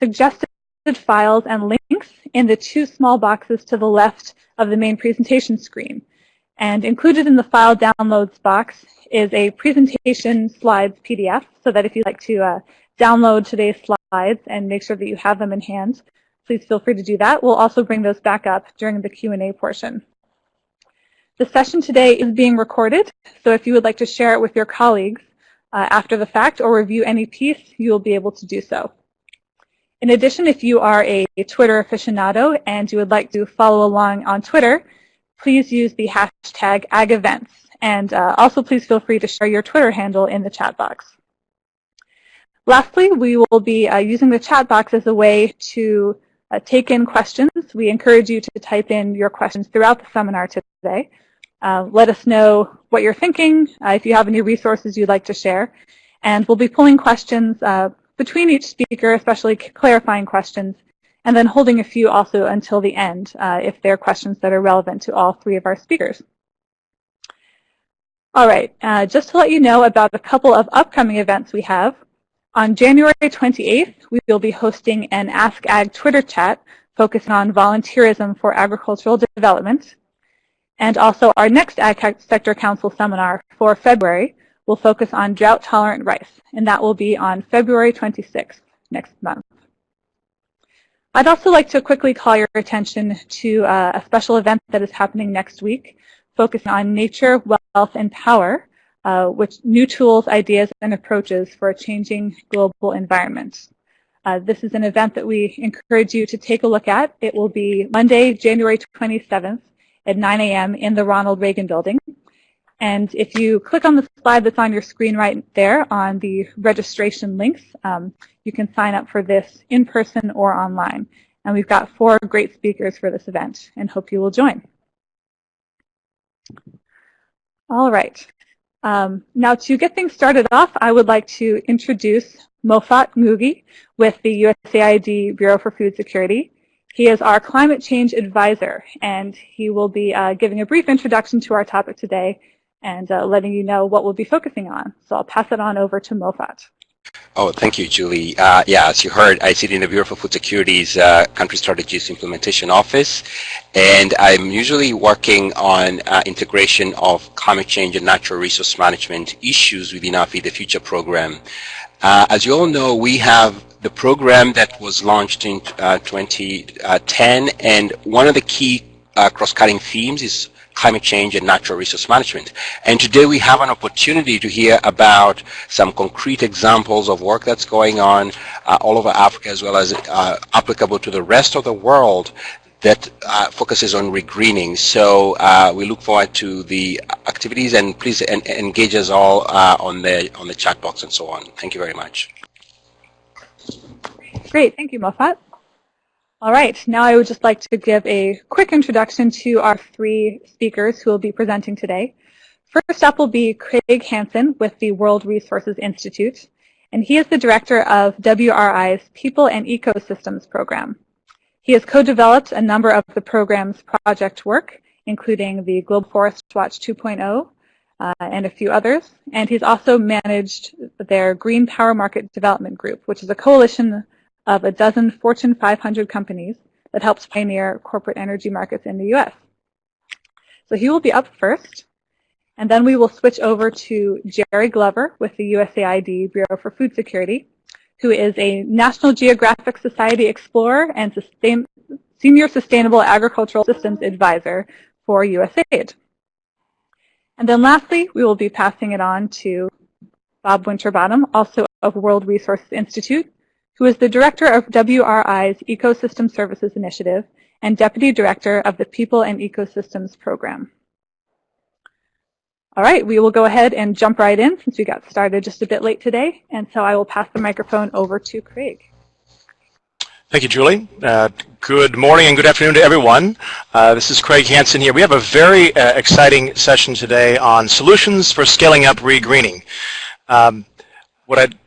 suggested files and links in the two small boxes to the left of the main presentation screen. And included in the file downloads box is a presentation slides PDF so that if you'd like to uh, download today's slides and make sure that you have them in hand, please feel free to do that. We'll also bring those back up during the Q&A portion. The session today is being recorded, so if you would like to share it with your colleagues uh, after the fact or review any piece, you will be able to do so. In addition, if you are a Twitter aficionado and you would like to follow along on Twitter, please use the hashtag AgEvents. And uh, also please feel free to share your Twitter handle in the chat box. Lastly, we will be uh, using the chat box as a way to uh, take in questions. We encourage you to type in your questions throughout the seminar today. Uh, let us know what you're thinking, uh, if you have any resources you'd like to share. And we'll be pulling questions uh, between each speaker, especially clarifying questions, and then holding a few also until the end uh, if there are questions that are relevant to all three of our speakers. All right, uh, just to let you know about a couple of upcoming events we have. On January 28th, we will be hosting an Ask Ag Twitter chat focusing on volunteerism for agricultural development. And also our next Ag Sector Council seminar for February will focus on drought-tolerant rice, and that will be on February 26th next month. I'd also like to quickly call your attention to uh, a special event that is happening next week, focusing on nature, wealth, and power, uh, which new tools, ideas, and approaches for a changing global environment. Uh, this is an event that we encourage you to take a look at. It will be Monday, January 27th at 9 a.m. in the Ronald Reagan Building. And if you click on the slide that's on your screen right there on the registration links, um, you can sign up for this in person or online. And we've got four great speakers for this event and hope you will join. All right. Um, now to get things started off, I would like to introduce Mofat Ngugi with the USAID Bureau for Food Security. He is our climate change advisor, and he will be uh, giving a brief introduction to our topic today and uh, letting you know what we'll be focusing on. So I'll pass it on over to Mofat. Oh, thank you, Julie. Uh, yeah, as you heard, I sit in the Bureau for Food Security's uh, Country Strategies Implementation Office, and I'm usually working on uh, integration of climate change and natural resource management issues within our Feed the Future program. Uh, as you all know, we have the program that was launched in uh, 2010, and one of the key uh, cross-cutting themes is climate change and natural resource management. And today we have an opportunity to hear about some concrete examples of work that's going on uh, all over Africa as well as uh, applicable to the rest of the world that uh, focuses on regreening. So uh, we look forward to the activities and please en engage us all uh, on the on the chat box and so on. Thank you very much. Great, thank you, Mofat. All right, now I would just like to give a quick introduction to our three speakers who will be presenting today. First up will be Craig Hanson with the World Resources Institute, and he is the director of WRI's People and Ecosystems program. He has co-developed a number of the program's project work, including the Global Forest Watch 2.0 uh, and a few others, and he's also managed their Green Power Market Development Group, which is a coalition of a dozen Fortune 500 companies that helps pioneer corporate energy markets in the U.S. So he will be up first, and then we will switch over to Jerry Glover with the USAID Bureau for Food Security, who is a National Geographic Society Explorer and sustain, Senior Sustainable Agricultural Systems Advisor for USAID. And then lastly, we will be passing it on to Bob Winterbottom, also of World Resources Institute, who is the director of WRI's Ecosystem Services Initiative and deputy director of the People and Ecosystems Program. All right, we will go ahead and jump right in since we got started just a bit late today. And so I will pass the microphone over to Craig. Thank you, Julie. Uh, good morning and good afternoon to everyone. Uh, this is Craig Hanson here. We have a very uh, exciting session today on solutions for scaling up regreening. Um, what I'd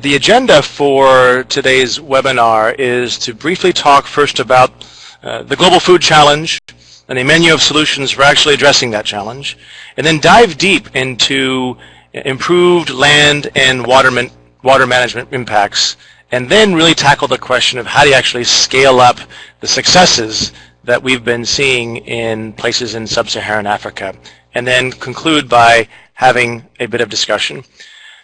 the agenda for today's webinar is to briefly talk first about uh, the Global Food Challenge and a menu of solutions for actually addressing that challenge, and then dive deep into improved land and water, man water management impacts and then really tackle the question of how do you actually scale up the successes that we've been seeing in places in sub-Saharan Africa, and then conclude by having a bit of discussion.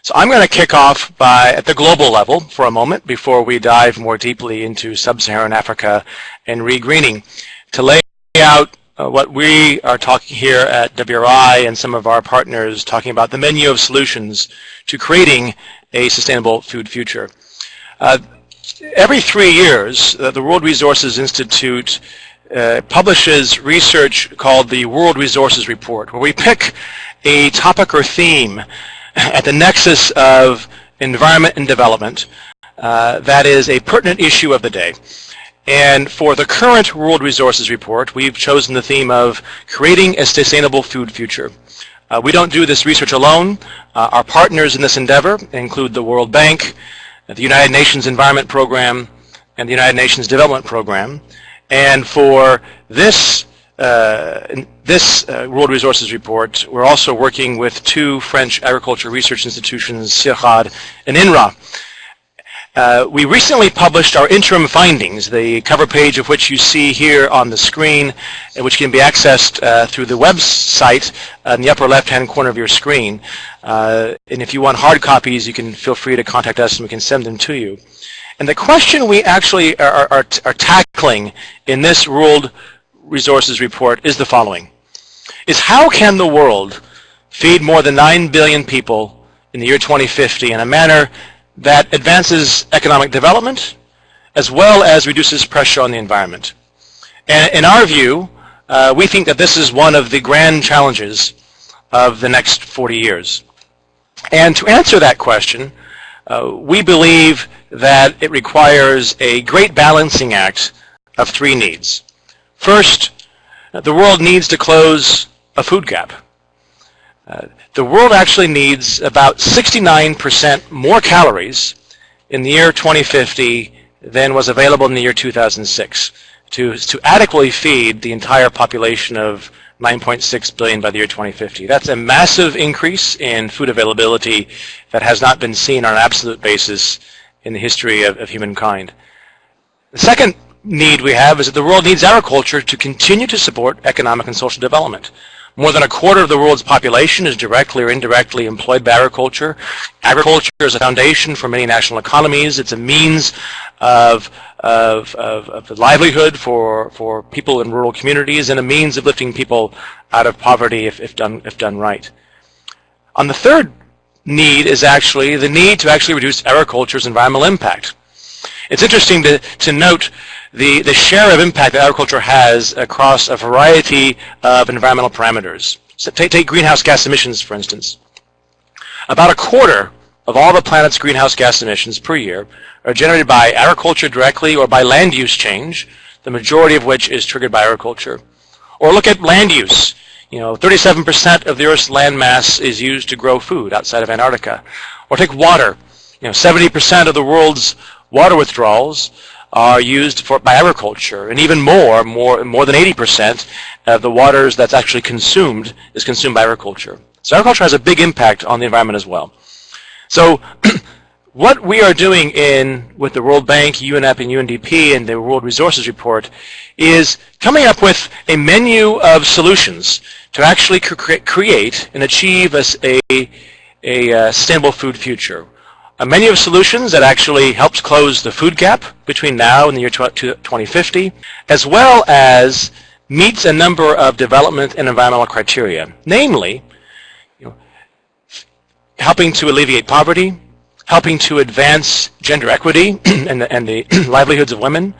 So I'm going to kick off by at the global level for a moment before we dive more deeply into sub-Saharan Africa and regreening to lay out uh, what we are talking here at WRI and some of our partners talking about the menu of solutions to creating a sustainable food future. Uh, every three years, uh, the World Resources Institute uh, publishes research called the World Resources Report, where we pick a topic or theme at the nexus of environment and development uh, that is a pertinent issue of the day. And for the current World Resources Report, we've chosen the theme of creating a sustainable food future. Uh, we don't do this research alone. Uh, our partners in this endeavor include the World Bank, the United Nations Environment Program, and the United Nations Development Program. And for this uh, this uh, World Resources Report, we're also working with two French agriculture research institutions, CIRAD and INRA. Uh, we recently published our interim findings, the cover page of which you see here on the screen, and which can be accessed uh, through the website in the upper left-hand corner of your screen. Uh, and if you want hard copies, you can feel free to contact us and we can send them to you. And the question we actually are, are, are tackling in this World Resources Report is the following. Is how can the world feed more than 9 billion people in the year 2050 in a manner that advances economic development as well as reduces pressure on the environment. And in our view, uh, we think that this is one of the grand challenges of the next 40 years. And to answer that question, uh, we believe that it requires a great balancing act of three needs. First, the world needs to close a food gap. Uh, the world actually needs about 69% more calories in the year 2050 than was available in the year 2006 to, to adequately feed the entire population of 9.6 billion by the year 2050. That's a massive increase in food availability that has not been seen on an absolute basis in the history of, of humankind. The second need we have is that the world needs agriculture to continue to support economic and social development. More than a quarter of the world's population is directly or indirectly employed by agriculture. Agriculture is a foundation for many national economies. It's a means of, of, of, of livelihood for, for people in rural communities and a means of lifting people out of poverty if, if, done, if done right. On the third need is actually the need to actually reduce agriculture's environmental impact. It's interesting to, to note the, the share of impact that agriculture has across a variety of environmental parameters. So take, take greenhouse gas emissions, for instance. About a quarter of all the planet's greenhouse gas emissions per year are generated by agriculture directly or by land use change, the majority of which is triggered by agriculture. Or look at land use. You know, 37% of the Earth's land mass is used to grow food outside of Antarctica. Or take water. You know, 70% of the world's water withdrawals are used for by agriculture, and even more, more, more than 80% of the waters that's actually consumed is consumed by agriculture. So agriculture has a big impact on the environment as well. So what we are doing in with the World Bank, UNEP, and UNDP, and the World Resources Report is coming up with a menu of solutions to actually cre create and achieve a, a, a uh, sustainable food future a menu of solutions that actually helps close the food gap between now and the year 2050, as well as meets a number of development and environmental criteria, namely you know, helping to alleviate poverty, helping to advance gender equity and, the, and the livelihoods of women,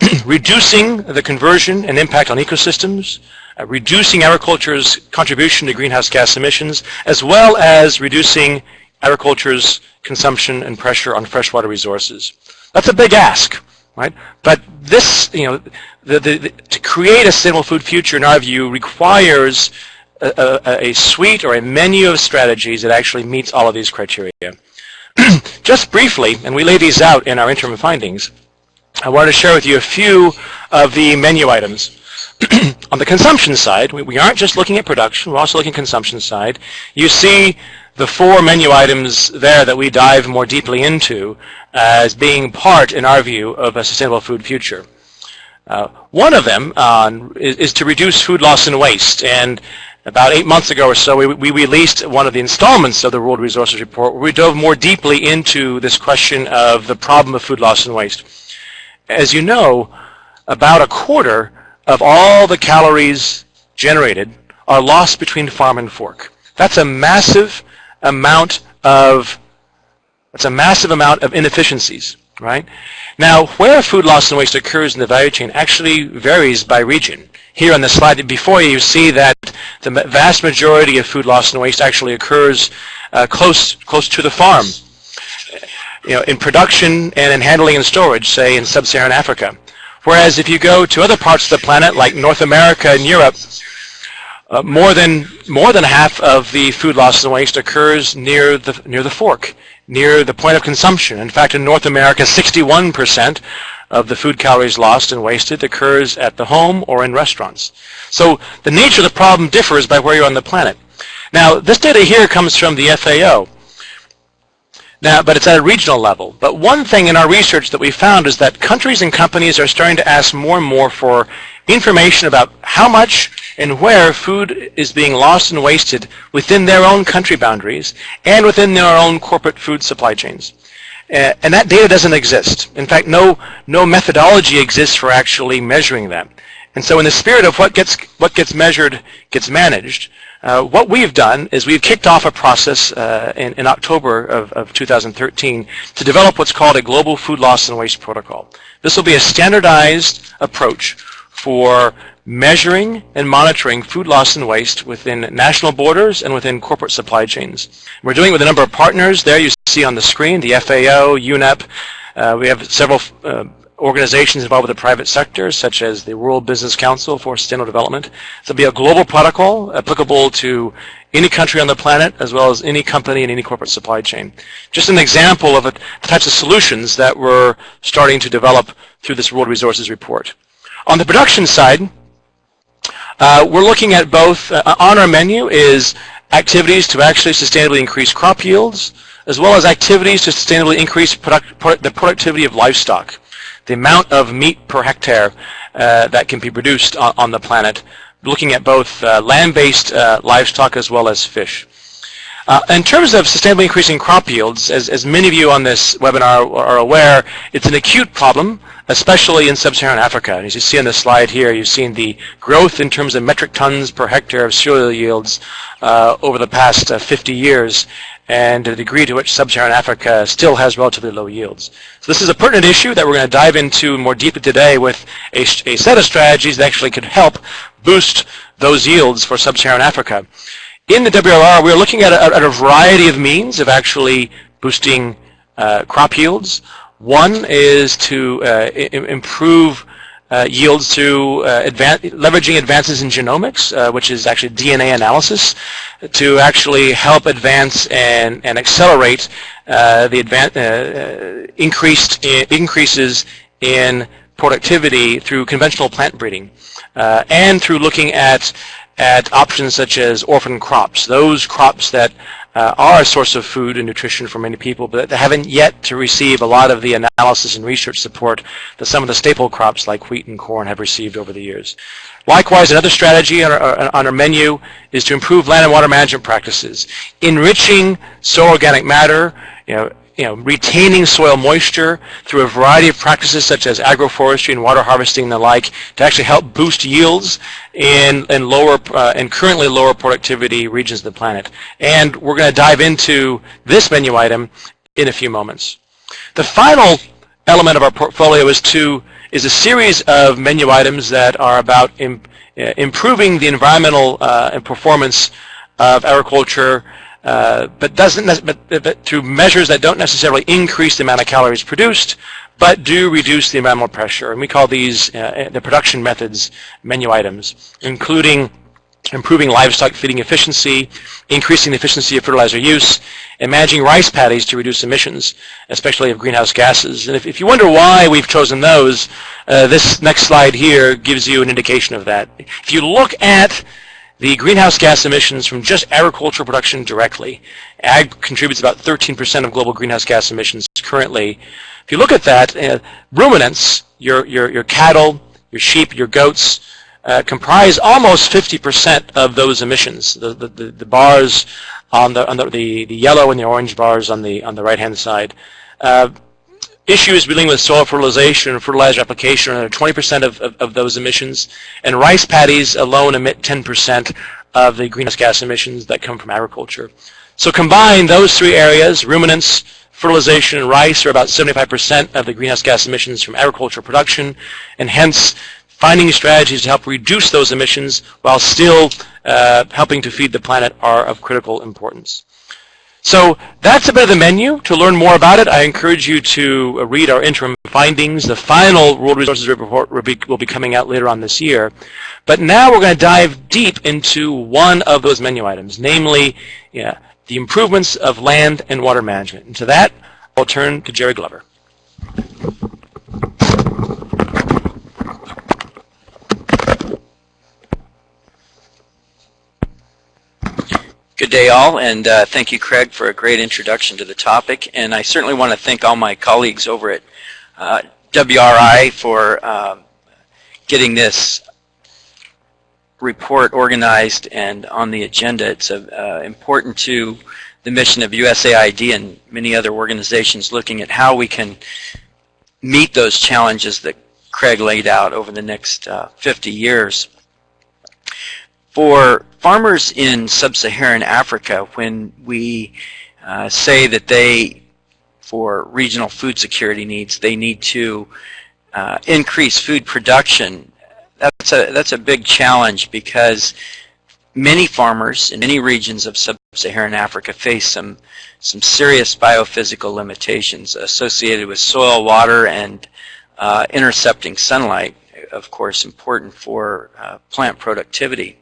reducing the conversion and impact on ecosystems, uh, reducing agriculture's contribution to greenhouse gas emissions, as well as reducing agriculture's consumption and pressure on freshwater resources. That's a big ask, right? But this, you know, the, the, the, to create a sustainable food future, in our view, requires a, a, a suite or a menu of strategies that actually meets all of these criteria. Just briefly, and we lay these out in our interim findings, I wanted to share with you a few of the menu items. on the consumption side, we, we, aren't just looking at production, we're also looking at consumption side. You see the four menu items there that we dive more deeply into as being part, in our view, of a sustainable food future. Uh, one of them uh, is, is, to reduce food loss and waste. And about eight months ago or so, we, we, released one of the installments of the World Resources Report where we dove more deeply into this question of the problem of food loss and waste. As you know, about a quarter of all the calories generated are lost between farm and fork. That's a massive amount of that's a massive amount of inefficiencies, right? Now, where food loss and waste occurs in the value chain actually varies by region. Here on the slide before you, you see that the vast majority of food loss and waste actually occurs uh, close close to the farm. You know, in production and in handling and storage, say in sub-Saharan Africa. Whereas if you go to other parts of the planet, like North America and Europe, uh, more than more than half of the food loss and waste occurs near the near the fork, near the point of consumption. In fact, in North America, 61% of the food calories lost and wasted occurs at the home or in restaurants. So the nature of the problem differs by where you're on the planet. Now, this data here comes from the FAO. Now, but it's at a regional level. But one thing in our research that we found is that countries and companies are starting to ask more and more for information about how much and where food is being lost and wasted within their own country boundaries and within their own corporate food supply chains. Uh, and that data doesn't exist. In fact, no, no methodology exists for actually measuring that. And so in the spirit of what gets, what gets measured gets managed, uh, what we've done is we've kicked off a process uh, in, in, October of, of 2013 to develop what's called a global food loss and waste protocol. This will be a standardized approach for measuring and monitoring food loss and waste within national borders and within corporate supply chains. We're doing it with a number of partners there you see on the screen, the FAO, UNEP. Uh, we have several uh, organizations involved with the private sector, such as the World Business Council for Sustainable Development. It'll be a global protocol applicable to any country on the planet, as well as any company and any corporate supply chain. Just an example of the types of solutions that we're starting to develop through this World Resources Report. On the production side, uh, we're looking at both, uh, on our menu is activities to actually sustainably increase crop yields, as well as activities to sustainably increase product, product, the productivity of livestock the amount of meat per hectare uh, that can be produced on, on, the planet, looking at both uh, land-based uh, livestock as well as fish. Uh, in terms of sustainably increasing crop yields, as, as many of you on this webinar are aware, it's an acute problem, especially in sub-Saharan Africa. And As you see on the slide here, you've seen the growth in terms of metric tons per hectare of cereal yields uh, over the past uh, 50 years and the degree to which sub-Saharan Africa still has relatively low yields. So this is a pertinent issue that we're going to dive into more deeply today with a, a set of strategies that actually could help boost those yields for sub-Saharan Africa. In the WRR, we're looking at a, at a variety of means of actually boosting uh, crop yields. One is to uh, improve uh, yields through uh, advan leveraging advances in genomics, uh, which is actually DNA analysis, to actually help advance and, and accelerate uh, the advan uh, increased increases in productivity through conventional plant breeding, uh, and through looking at at options such as orphan crops, those crops that uh, are a source of food and nutrition for many people, but they haven't yet to receive a lot of the analysis and research support that some of the staple crops like wheat and corn have received over the years. Likewise, another strategy on our, on our menu is to improve land and water management practices, enriching soil organic matter, you know, you know, retaining soil moisture through a variety of practices such as agroforestry and water harvesting and the like to actually help boost yields in, in lower uh, and currently lower productivity regions of the planet. And we're going to dive into this menu item in a few moments. The final element of our portfolio is to is a series of menu items that are about uh, improving the environmental uh, performance of agriculture uh, but doesn't but, but through measures that don't necessarily increase the amount of calories produced, but do reduce the environmental pressure. And we call these uh, the production methods menu items, including improving livestock feeding efficiency, increasing the efficiency of fertilizer use, and managing rice paddies to reduce emissions, especially of greenhouse gases. And if, if you wonder why we've chosen those, uh, this next slide here gives you an indication of that. If you look at the greenhouse gas emissions from just agricultural production directly. Ag contributes about 13% of global greenhouse gas emissions currently. If you look at that, uh, ruminants, your, your, your cattle, your sheep, your goats, uh, comprise almost 50% of those emissions. The, the, the, bars on the, on the, the, the, yellow and the orange bars on the, on the right-hand side. Uh, issues dealing with soil fertilization and fertilizer application are 20% of, of, of, those emissions, and rice paddies alone emit 10% of the greenhouse gas emissions that come from agriculture. So combine those three areas, ruminants, fertilization, and rice are about 75% of the greenhouse gas emissions from agricultural production, and hence finding strategies to help reduce those emissions while still uh, helping to feed the planet are of critical importance. So that's a bit of the menu. To learn more about it, I encourage you to uh, read our interim findings. The final World Resources Report will be, will be coming out later on this year. But now we're going to dive deep into one of those menu items, namely yeah, the improvements of land and water management. And to that, I'll turn to Jerry Glover. Good day all, and uh, thank you Craig for a great introduction to the topic. And I certainly want to thank all my colleagues over at uh, WRI for um, getting this report organized and on the agenda. It's uh, important to the mission of USAID and many other organizations looking at how we can meet those challenges that Craig laid out over the next uh, 50 years. For farmers in sub-Saharan Africa, when we uh, say that they, for regional food security needs, they need to uh, increase food production, that's a, that's a big challenge because many farmers in many regions of sub-Saharan Africa face some, some serious biophysical limitations associated with soil, water, and uh, intercepting sunlight, of course, important for uh, plant productivity.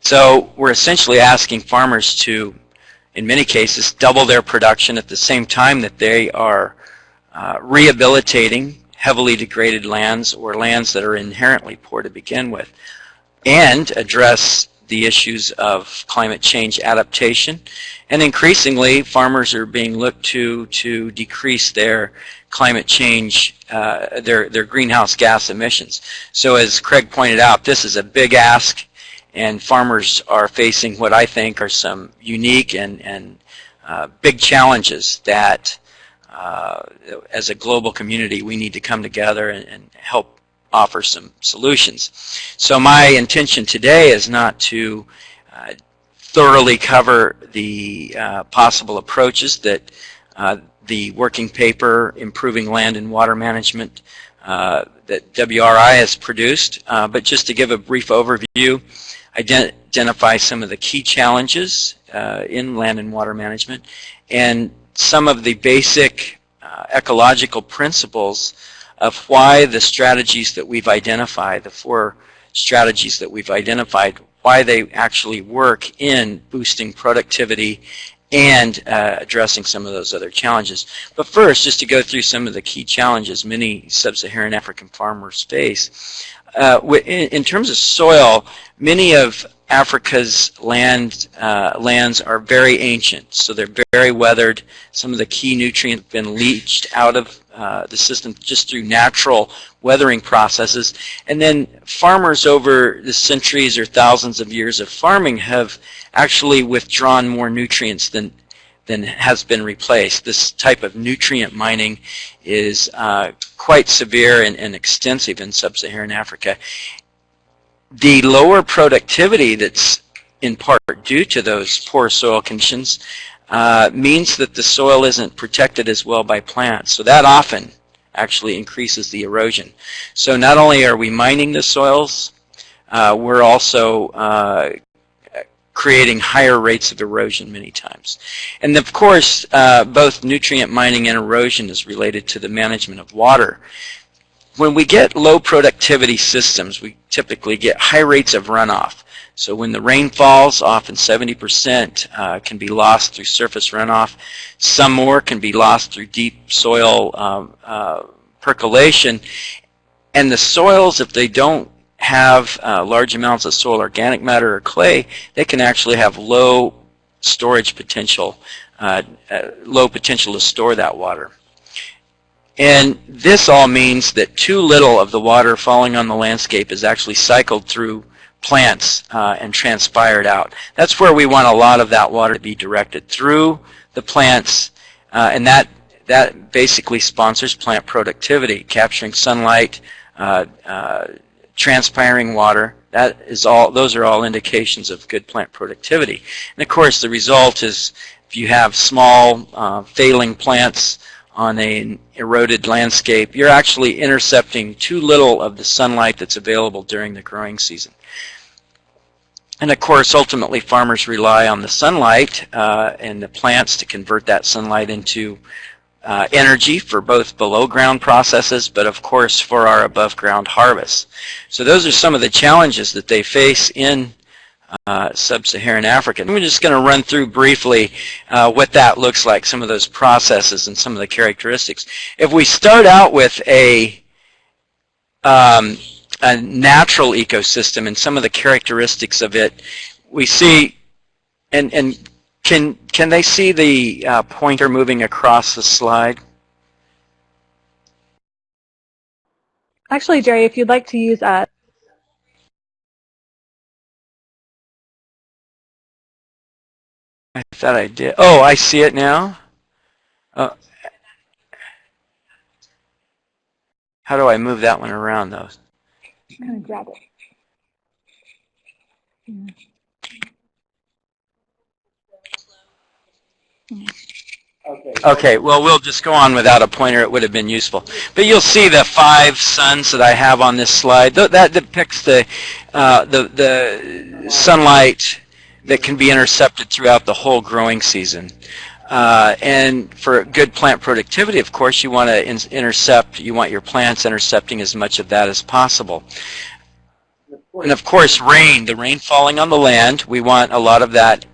So we're essentially asking farmers to, in many cases, double their production at the same time that they are uh, rehabilitating heavily degraded lands or lands that are inherently poor to begin with and address the issues of climate change adaptation. And increasingly, farmers are being looked to to decrease their climate change, uh, their, their greenhouse gas emissions. So as Craig pointed out, this is a big ask and farmers are facing what I think are some unique and, and uh, big challenges that uh, as a global community we need to come together and, and, help offer some solutions. So my intention today is not to uh, thoroughly cover the uh, possible approaches that uh, the working paper Improving Land and Water Management uh, that WRI has produced, but just to give a brief overview identify some of the key challenges uh, in land and water management and some of the basic uh, ecological principles of why the strategies that we've identified, the four strategies that we've identified, why they actually work in boosting productivity and uh, addressing some of those other challenges. But first, just to go through some of the key challenges many sub-Saharan African farmers face. Uh, in, in, terms of soil, many of Africa's land uh, lands are very ancient, so they're very weathered. Some of the key nutrients have been leached out of uh, the system just through natural weathering processes. And then farmers over the centuries or thousands of years of farming have actually withdrawn more nutrients than than has been replaced. This type of nutrient mining is uh, quite severe and, and extensive in sub-Saharan Africa. The lower productivity that's in part due to those poor soil conditions uh, means that the soil isn't protected as well by plants. So that often actually increases the erosion. So not only are we mining the soils, uh, we're also uh, creating higher rates of erosion many times. And of course, uh, both nutrient mining and erosion is related to the management of water. When we get low productivity systems, we typically get high rates of runoff. So when the rain falls, often 70% uh, can be lost through surface runoff. Some more can be lost through deep soil um, uh, percolation. And the soils, if they don't have uh, large amounts of soil organic matter or clay, they can actually have low storage potential, uh, uh, low potential to store that water. And this all means that too little of the water falling on the landscape is actually cycled through plants uh, and transpired out. That's where we want a lot of that water to be directed through the plants, uh, and that that basically sponsors plant productivity, capturing sunlight, uh, transpiring water. That is all. Those are all indications of good plant productivity. And of course, the result is if you have small uh, failing plants on an eroded landscape, you're actually intercepting too little of the sunlight that's available during the growing season. And of course, ultimately, farmers rely on the sunlight uh, and the plants to convert that sunlight into uh, energy for both below ground processes, but of course for our above ground harvests. So those are some of the challenges that they face in uh, sub-Saharan Africa. And we're just going to run through briefly uh, what that looks like, some of those processes and some of the characteristics. If we start out with a um, a natural ecosystem and some of the characteristics of it, we see, and, and can, can they see the uh, pointer moving across the slide? Actually, Jerry, if you'd like to use uh, I thought I did. Oh, I see it now. Uh, how do I move that one around, though? Just kind of grab it. Yeah. Okay, well, we'll just go on without a pointer. It would have been useful. But you'll see the five suns that I have on this slide. That depicts the, uh, the, the sunlight that can be intercepted throughout the whole growing season. Uh, and for good plant productivity, of course, you want to in intercept, you want your plants intercepting as much of that as possible. And of course, rain, the rain falling on the land, we want a lot of that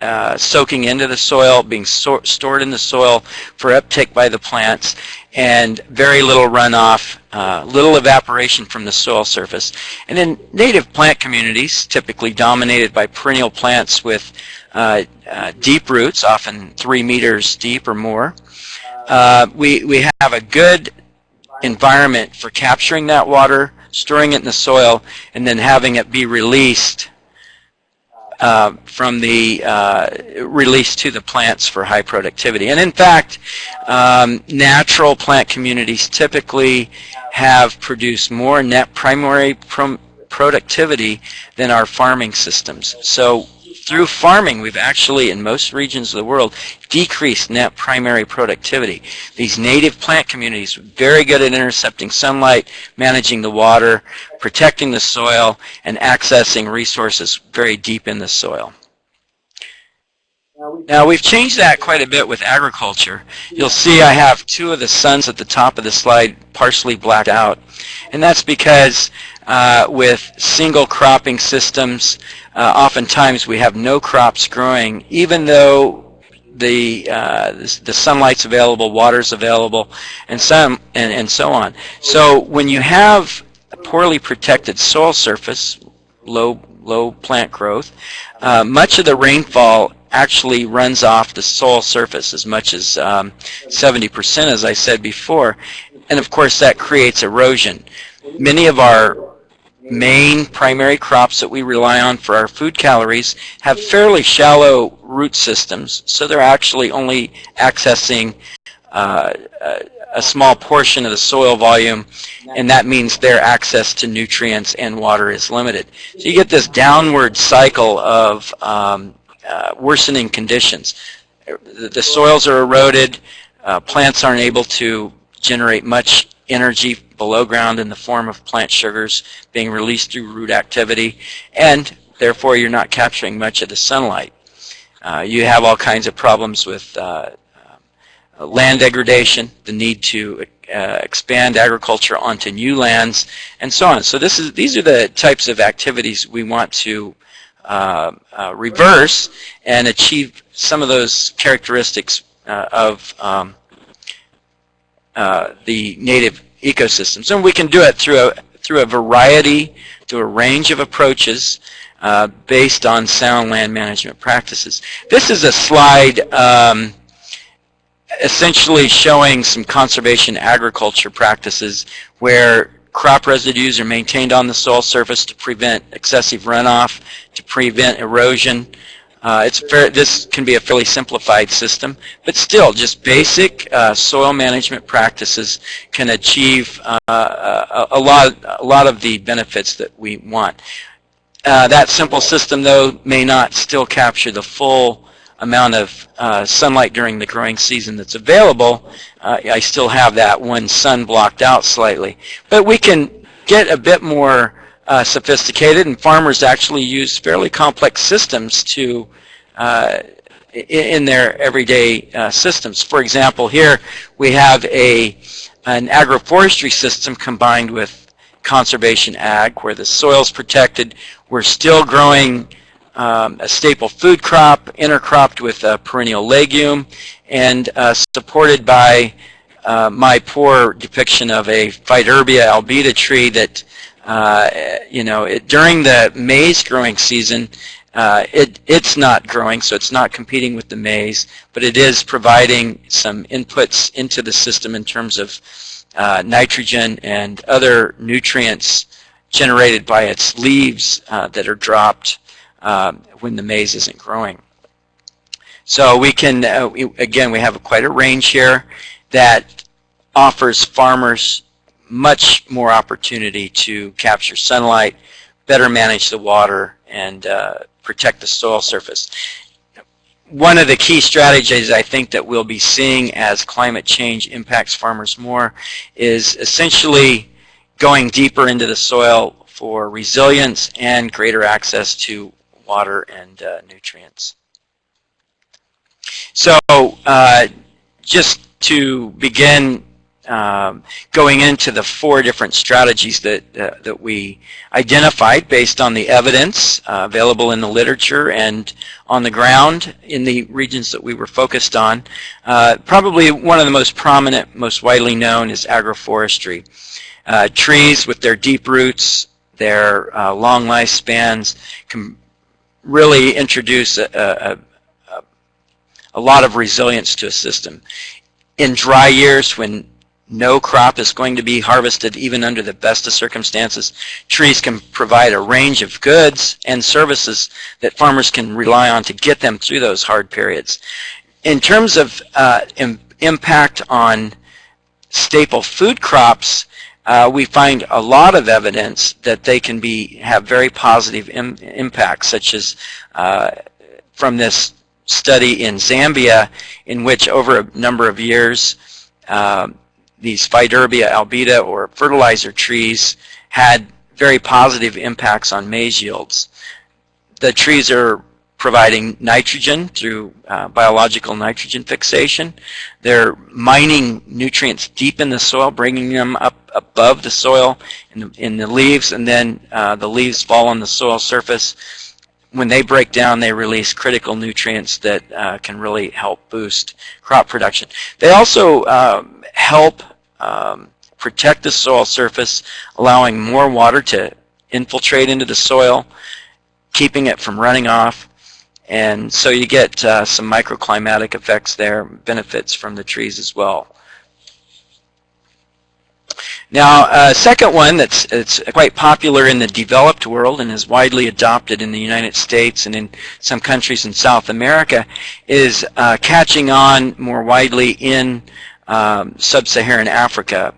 uh, soaking into the soil, being so stored in the soil for uptake by the plants, and very little runoff, uh, little evaporation from the soil surface. And in native plant communities, typically dominated by perennial plants with uh, uh, deep roots, often three meters deep or more. Uh, we, we have a good environment for capturing that water, storing it in the soil, and then having it be released uh, from the uh, release to the plants for high productivity. And in fact, um, natural plant communities typically have produced more net primary productivity than our farming systems. So through farming, we've actually, in most regions of the world, decreased net primary productivity. These native plant communities, very good at intercepting sunlight, managing the water, protecting the soil, and accessing resources very deep in the soil. Now we've changed that quite a bit with agriculture. You'll see I have two of the suns at the top of the slide partially blacked out. And that's because uh, with single cropping systems, uh, oftentimes we have no crops growing, even though the uh, the sunlight's available, water's available, and some and, and so on. So when you have a poorly protected soil surface, low low plant growth, uh, much of the rainfall actually runs off the soil surface as much as 70% um, as I said before and of course that creates erosion. Many of our main primary crops that we rely on for our food calories have fairly shallow root systems, so they're actually only accessing uh, a small portion of the soil volume, and that means their access to nutrients and water is limited. So you get this downward cycle of um, uh, worsening conditions. The, soils are eroded, uh, plants aren't able to generate much energy below ground in the form of plant sugars being released through root activity, and therefore you're not capturing much of the sunlight. Uh, you have all kinds of problems with uh, uh, land degradation, the need to uh, expand agriculture onto new lands, and so on. So this is these are the types of activities we want to uh, reverse and achieve some of those characteristics of um, the native ecosystems. And we can do it through a, through a variety through a range of approaches uh, based on sound land management practices. This is a slide um, essentially showing some conservation agriculture practices where crop residues are maintained on the soil surface to prevent excessive runoff, to prevent erosion. Uh, it's fair, this can be a fairly simplified system, but still, just basic uh, soil management practices can achieve uh, a, a, lot, a lot of the benefits that we want. Uh, that simple system, though, may not still capture the full amount of uh, sunlight during the growing season that's available. Uh, I still have that one sun blocked out slightly. But we can get a bit more uh, sophisticated, and farmers actually use fairly complex systems to uh, in their everyday uh, systems. For example, here we have a an agroforestry system combined with conservation ag, where the soil's protected. We're still growing um, a staple food crop, intercropped with a perennial legume, and uh, supported by uh, my poor depiction of a Faidherbia albida tree that, uh, you know, it, during the maize growing season, uh, it, it's not growing, so it's not competing with the maize, but it is providing some inputs into the system in terms of uh, nitrogen and other nutrients generated by its leaves uh, that are dropped um, when the maize isn't growing. So we can, uh, we, again, we have quite a range here that offers farmers much more opportunity to capture sunlight, better manage the water, and uh, protect the soil surface one of the key strategies I think that we'll be seeing as climate change impacts farmers more is essentially going deeper into the soil for resilience and greater access to water and uh, nutrients. So uh, just to begin um, going into the four different strategies that, uh, that we identified based on the evidence uh, available in the literature and on the ground in the regions that we were focused on. Uh, probably one of the most prominent, most widely known is agroforestry. Uh, trees with their deep roots, their uh, long lifespans can really introduce a, a, a, a lot of resilience to a system. In dry years when no crop is going to be harvested even under the best of circumstances. Trees can provide a range of goods and services that farmers can rely on to get them through those hard periods. In terms of uh, Im impact on staple food crops, uh, we find a lot of evidence that they can be have very positive Im impacts, such as uh, from this study in Zambia, in which over a number of years, uh, these Faidherbia albida or fertilizer trees had very positive impacts on maize yields. The trees are providing nitrogen through uh, biological nitrogen fixation. They're mining nutrients deep in the soil, bringing them up above the soil in the, in the leaves, and then uh, the leaves fall on the soil surface. When they break down, they release critical nutrients that uh, can really help boost crop production. They also um, help um, protect the soil surface, allowing more water to infiltrate into the soil, keeping it from running off. And so you get uh, some microclimatic effects there, benefits from the trees as well. Now, a uh, second one that's it's quite popular in the developed world and is widely adopted in the United States and in some countries in South America is uh, catching on more widely in um, sub-Saharan Africa.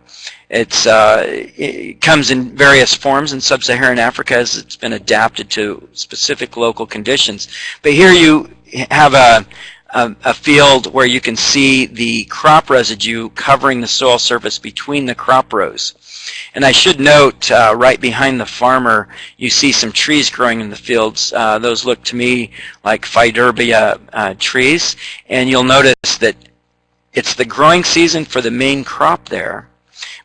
It's, uh, it comes in various forms in sub-Saharan Africa as it's been adapted to specific local conditions. But here you have a, a, a, field where you can see the crop residue covering the soil surface between the crop rows. And I should note, uh, right behind the farmer, you see some trees growing in the fields. Uh, those look to me like Faidherbia uh, trees. And you'll notice that it's the growing season for the main crop there,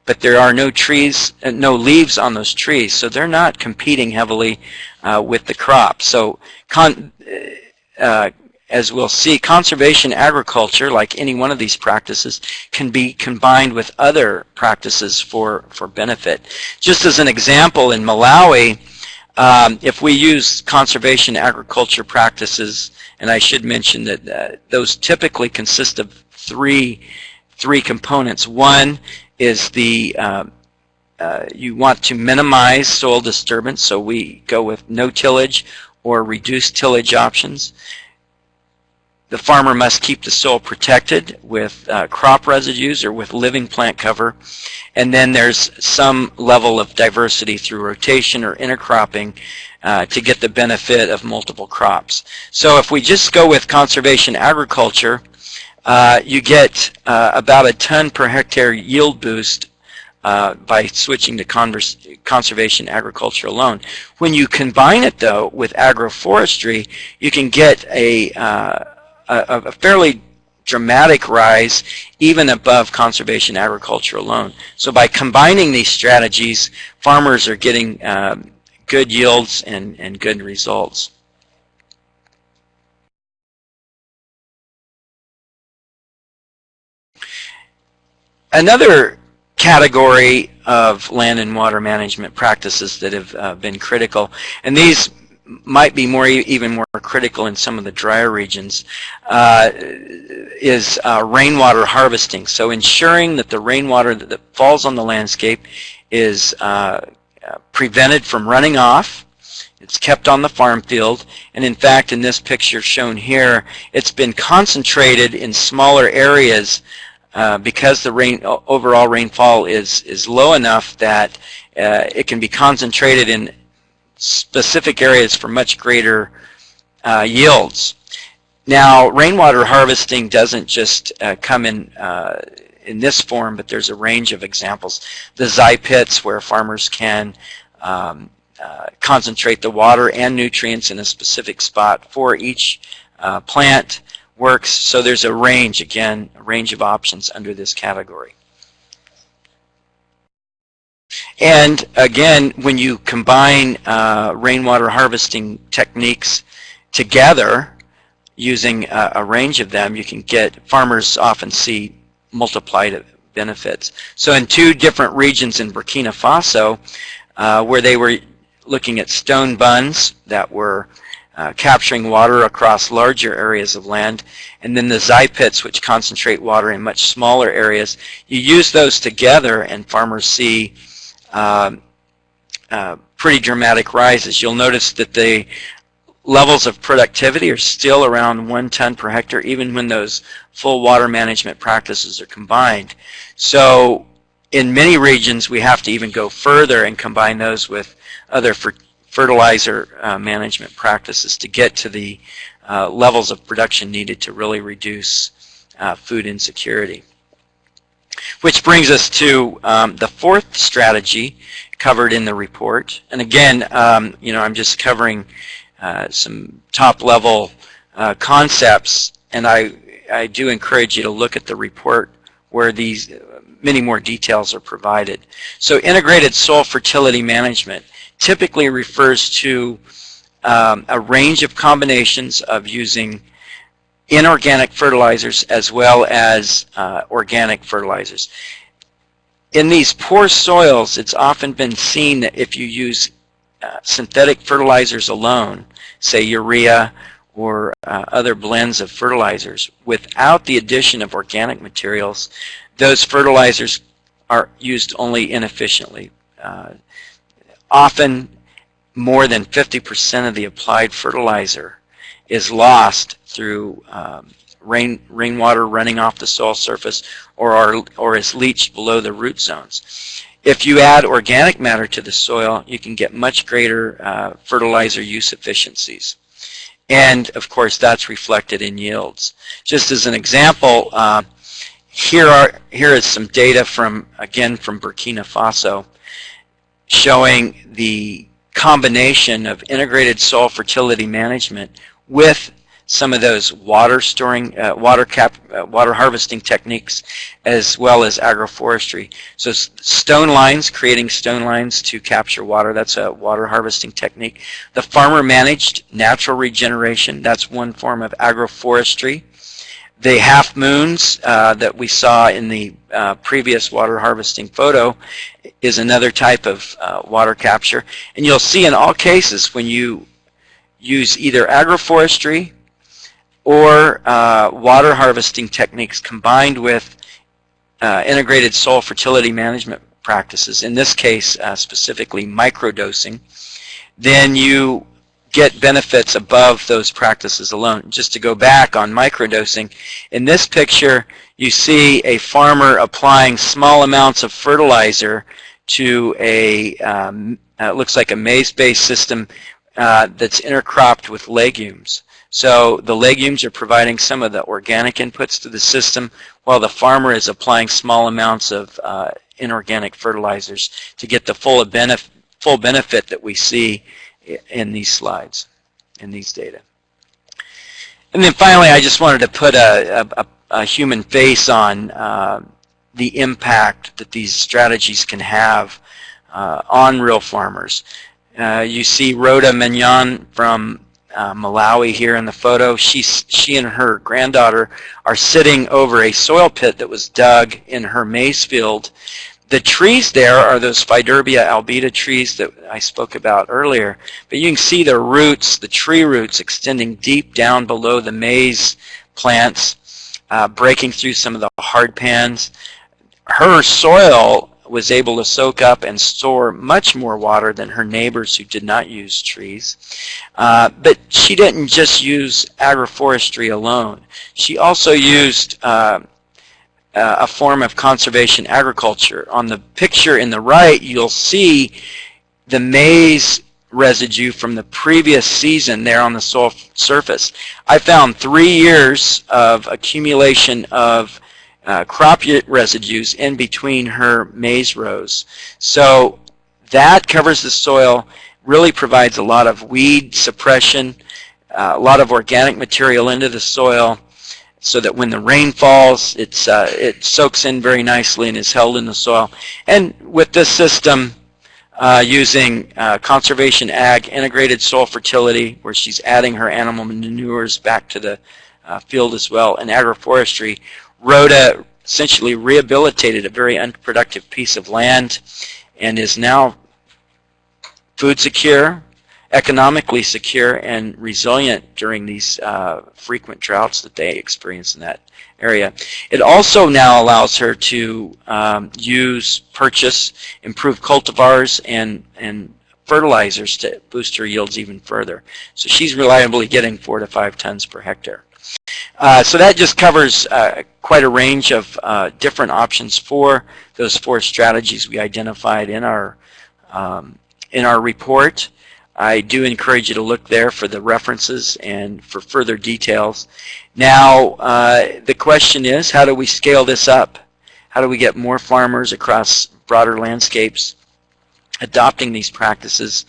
but there are no trees, uh, no leaves on those trees, so they're not competing heavily uh, with the crop. So con uh, as we'll see, conservation agriculture, like any one of these practices, can be combined with other practices for, for benefit. Just as an example, in Malawi, Um, if we use conservation agriculture practices, and I should mention that uh, those typically consist of three, three components. One is the uh, uh, you want to minimize soil disturbance, so we go with no tillage or reduced tillage options. The farmer must keep the soil protected with uh, crop residues or with living plant cover. And then there's some level of diversity through rotation or intercropping uh, to get the benefit of multiple crops. So if we just go with conservation agriculture, uh, you get uh, about a ton per hectare yield boost uh, by switching to conservation agriculture alone. When you combine it though with agroforestry, you can get a uh, a, a fairly dramatic rise even above conservation agriculture alone. So by combining these strategies, farmers are getting um, good yields and, and good results. Another category of land and water management practices that have uh, been critical, and these might be more even more critical in some of the drier regions uh, is uh, rainwater harvesting. So ensuring that the rainwater that, that falls on the landscape is uh, prevented from running off. It's kept on the farm field. And in fact, in this picture shown here, it's been concentrated in smaller areas uh, because the rain overall rainfall is, is low enough that uh, it can be concentrated in specific areas for much greater uh, yields. Now, rainwater harvesting doesn't just uh, come in uh, in this form, but there's a range of examples. The Zai pits, where farmers can um, concentrate the water and nutrients in a specific spot for each plant works. So there's a range, again, a range of options under this category. And again, when you combine uh, rainwater harvesting techniques together, using a, a, range of them, you can get, farmers often see multiplied benefits. So in two different regions in Burkina Faso, uh, where they were looking at stone bunds that were uh, capturing water across larger areas of land, and then the Zai pits, which concentrate water in much smaller areas. You use those together, and farmers see um, uh, pretty dramatic rises. You'll notice that the levels of productivity are still around one ton per hectare even when those full water management practices are combined. So in many regions we have to even go further and combine those with other fertilizer uh, management practices to get to the uh, levels of production needed to really reduce uh, food insecurity. Which brings us to um, the fourth strategy covered in the report. And again, um, you know, I'm just covering uh, some top-level uh, concepts, and I, I do encourage you to look at the report where these uh, many more details are provided. So integrated soil fertility management typically refers to um, a range of combinations of using inorganic fertilizers as well as uh, organic fertilizers. In these poor soils, it's often been seen that if you use uh, synthetic fertilizers alone, say urea or uh, other blends of fertilizers, without the addition of organic materials, those fertilizers are used only inefficiently. Uh, often more than 50% of the applied fertilizer is lost through um, rain rainwater running off the soil surface or are, or is leached below the root zones. If you add organic matter to the soil, you can get much greater uh, fertilizer use efficiencies. And of course, that's reflected in yields. Just as an example, uh, here are here is some data from again from Burkina Faso showing the combination of integrated soil fertility management with some of those water storing, uh, water cap, uh, water harvesting techniques, as well as agroforestry. So stone lines, creating stone lines to capture water, that's a water harvesting technique. The farmer managed natural regeneration, that's one form of agroforestry. The half moons uh, that we saw in the uh, previous water harvesting photo is another type of uh, water capture. And you'll see in all cases when you use either agroforestry or uh, water harvesting techniques combined with uh, integrated soil fertility management practices, in this case uh, specifically microdosing, then you get benefits above those practices alone. Just to go back on microdosing, in this picture you see a farmer applying small amounts of fertilizer to a, um, uh, looks like a maize-based system uh, that's intercropped with legumes. So the legumes are providing some of the organic inputs to the system while the farmer is applying small amounts of uh, inorganic fertilizers to get the full benefit, full benefit that we see in these slides, in these data. And then finally, I just wanted to put a, a, a human face on uh, the impact that these strategies can have uh, on real farmers. Uh, you see Rhoda Mignon from uh, Malawi here in the photo. She's, she and her granddaughter are sitting over a soil pit that was dug in her maize field the trees there are those Faidherbia albida trees that I spoke about earlier. But you can see the roots, the tree roots extending deep down below the maize plants, uh, breaking through some of the hard pans. Her soil was able to soak up and store much more water than her neighbors who did not use trees. Uh, but she didn't just use agroforestry alone. She also used uh, uh, a form of conservation agriculture. On the picture in the right, you'll see the maize residue from the previous season there on the soil surface. I found three years of accumulation of uh, crop residues in between her maize rows. So that covers the soil, really provides a lot of weed suppression, uh, a lot of organic material into the soil, so that when the rain falls, it's, uh, it soaks in very nicely and is held in the soil. And with this system, uh, using uh, conservation ag integrated soil fertility, where she's adding her animal manures back to the uh, field as well, and agroforestry, Rhoda essentially rehabilitated a very unproductive piece of land and is now food secure, economically secure and resilient during these uh, frequent droughts that they experience in that area. It also now allows her to um, use, purchase, improve cultivars and, and fertilizers to boost her yields even further. So she's reliably getting four to five tons per hectare. Uh, so that just covers uh, quite a range of uh, different options for those four strategies we identified in our um, in our report. I do encourage you to look there for the references and for further details. Now, uh, the question is, how do we scale this up? How do we get more farmers across broader landscapes adopting these practices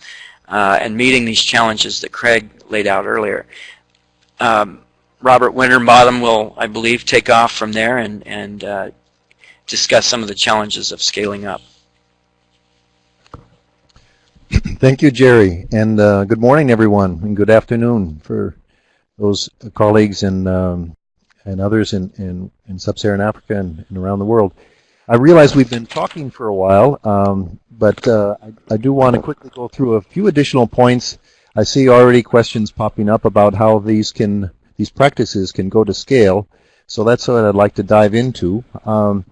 uh, and meeting these challenges that Craig laid out earlier? Um, Robert Winterbottom will, I believe, take off from there and, and uh, discuss some of the challenges of scaling up. Thank you, Jerry, and uh, good morning, everyone, and good afternoon for those colleagues and um, and others in, in, in sub-Saharan Africa and, and, around the world. I realize we've been talking for a while, um, but uh, I, I, do want to quickly go through a few additional points. I see already questions popping up about how these can these practices can go to scale, so that's what I'd like to dive into. Um,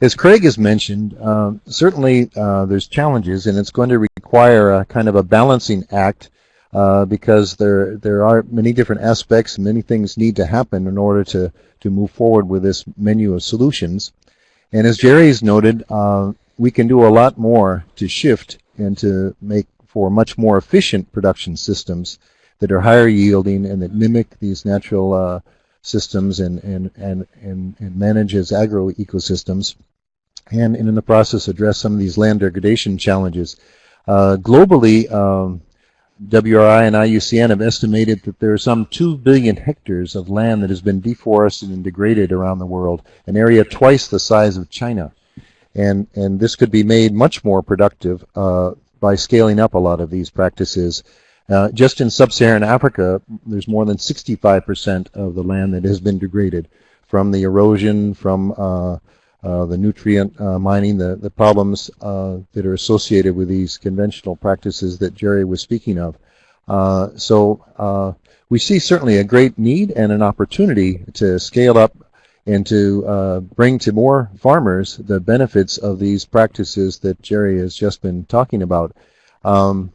as Craig has mentioned, uh, certainly uh, there's challenges, and it's going to require a kind of a balancing act uh, because there there are many different aspects, and many things need to happen in order to to move forward with this menu of solutions. And as Jerry's noted, uh, we can do a lot more to shift and to make for much more efficient production systems that are higher yielding and that mimic these natural uh, systems and, and, and, and, and manage as agro ecosystems and, in the process address some of these land degradation challenges. Uh, globally, um, WRI and IUCN have estimated that there are some 2 billion hectares of land that has been deforested and degraded around the world, an area twice the size of China. And, and this could be made much more productive uh, by scaling up a lot of these practices. Uh, just in sub-Saharan Africa, there's more than 65% of the land that has been degraded from the erosion, from uh, the nutrient uh, mining, the, the problems uh, that are associated with these conventional practices that Jerry was speaking of. Uh, so uh, we see certainly a great need and an opportunity to scale up and to bring to more farmers the benefits of these practices that Jerry has just been talking about. Um,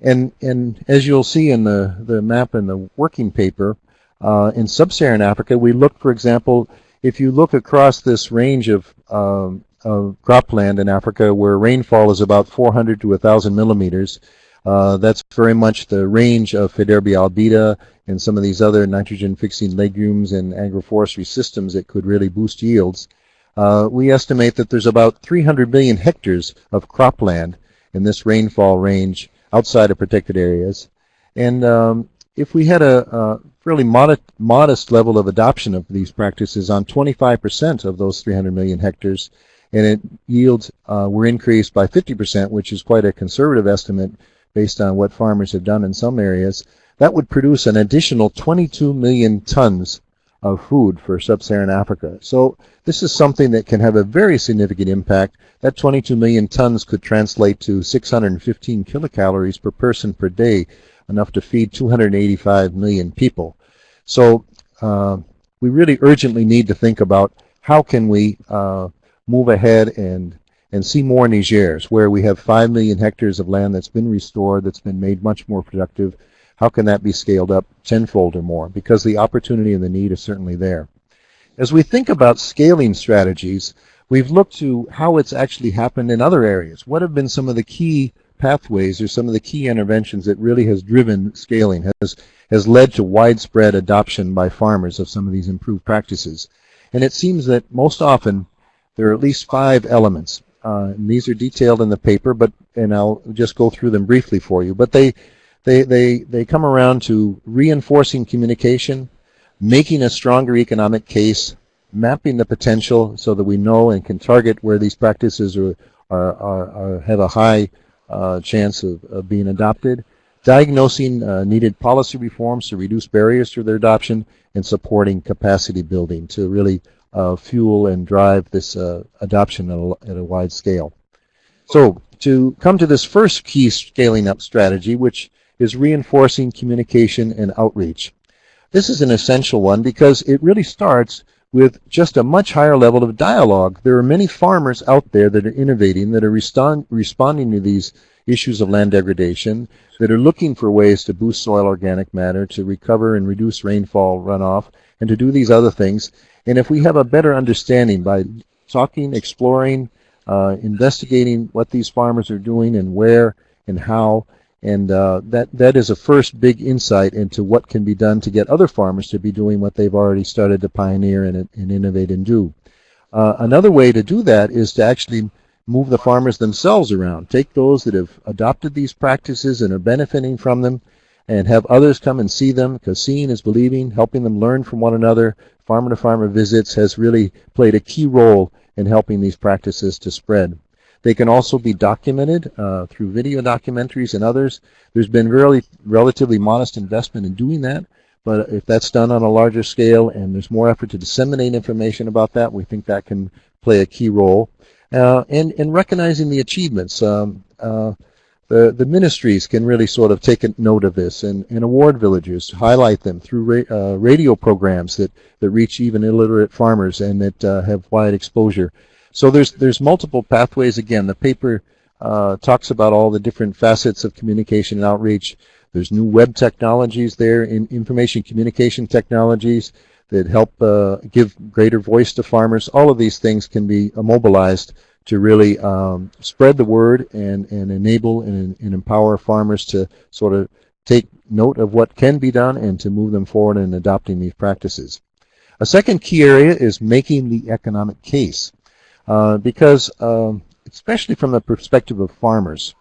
and, and as you'll see in the, the map in the working paper, uh, in sub-Saharan Africa, we look, for example, if you look across this range of, um, of cropland in Africa where rainfall is about 400 to 1,000 millimeters, uh, that's very much the range of Faidherbia albida and some of these other nitrogen-fixing legumes and agroforestry systems that could really boost yields. Uh, we estimate that there's about 300 million hectares of cropland in this rainfall range outside of protected areas. And um, if we had a, a fairly modest, modest level of adoption of these practices on 25% of those 300 million hectares, and it yields uh, were increased by 50%, which is quite a conservative estimate based on what farmers have done in some areas, that would produce an additional 22 million tons of food for sub-Saharan Africa. So this is something that can have a very significant impact. That 22 million tons could translate to 615 kilocalories per person per day, enough to feed 285 million people. So uh, we really urgently need to think about how can we uh, move ahead and and see more Nigers, where we have 5 million hectares of land that's been restored, that's been made much more productive. How can that be scaled up tenfold or more? Because the opportunity and the need is certainly there. As we think about scaling strategies, we've looked to how it's actually happened in other areas. What have been some of the key pathways are some of the key interventions that really has driven scaling, has, has led to widespread adoption by farmers of some of these improved practices. And it seems that most often there are at least five elements. Uh, and these are detailed in the paper, but and I'll just go through them briefly for you. But they, they, they, they come around to reinforcing communication, making a stronger economic case, mapping the potential so that we know and can target where these practices are, are, are, are have a high uh, chance of, of, being adopted, diagnosing uh, needed policy reforms to reduce barriers to their adoption, and supporting capacity building to really uh, fuel and drive this uh, adoption at a, at a, wide scale. So to come to this first key scaling up strategy, which is reinforcing communication and outreach. This is an essential one because it really starts with just a much higher level of dialogue. There are many farmers out there that are innovating, that are respond, responding to these issues of land degradation, that are looking for ways to boost soil organic matter, to recover and reduce rainfall runoff, and to do these other things. And if we have a better understanding by talking, exploring, uh, investigating what these farmers are doing and where and how, and uh, that, that is a first big insight into what can be done to get other farmers to be doing what they've already started to pioneer and, and innovate and do. Uh, another way to do that is to actually move the farmers themselves around. Take those that have adopted these practices and are benefiting from them and have others come and see them because seeing is believing, helping them learn from one another. Farmer to farmer visits has really played a key role in helping these practices to spread. They can also be documented uh, through video documentaries and others. There's been really relatively modest investment in doing that, but if that's done on a larger scale and there's more effort to disseminate information about that, we think that can play a key role. Uh, and, in recognizing the achievements. Um, uh, the, the ministries can really sort of take a note of this and, and award villagers, highlight them through ra uh, radio programs that, that reach even illiterate farmers and that uh, have wide exposure. So there's there's multiple pathways. Again, the paper uh, talks about all the different facets of communication and outreach. There's new web technologies there, in information communication technologies that help uh, give greater voice to farmers. All of these things can be mobilized to really um, spread the word and, and enable and, and empower farmers to sort of take note of what can be done and to move them forward in adopting these practices. A second key area is making the economic case. Uh, because um, especially from the perspective of farmers,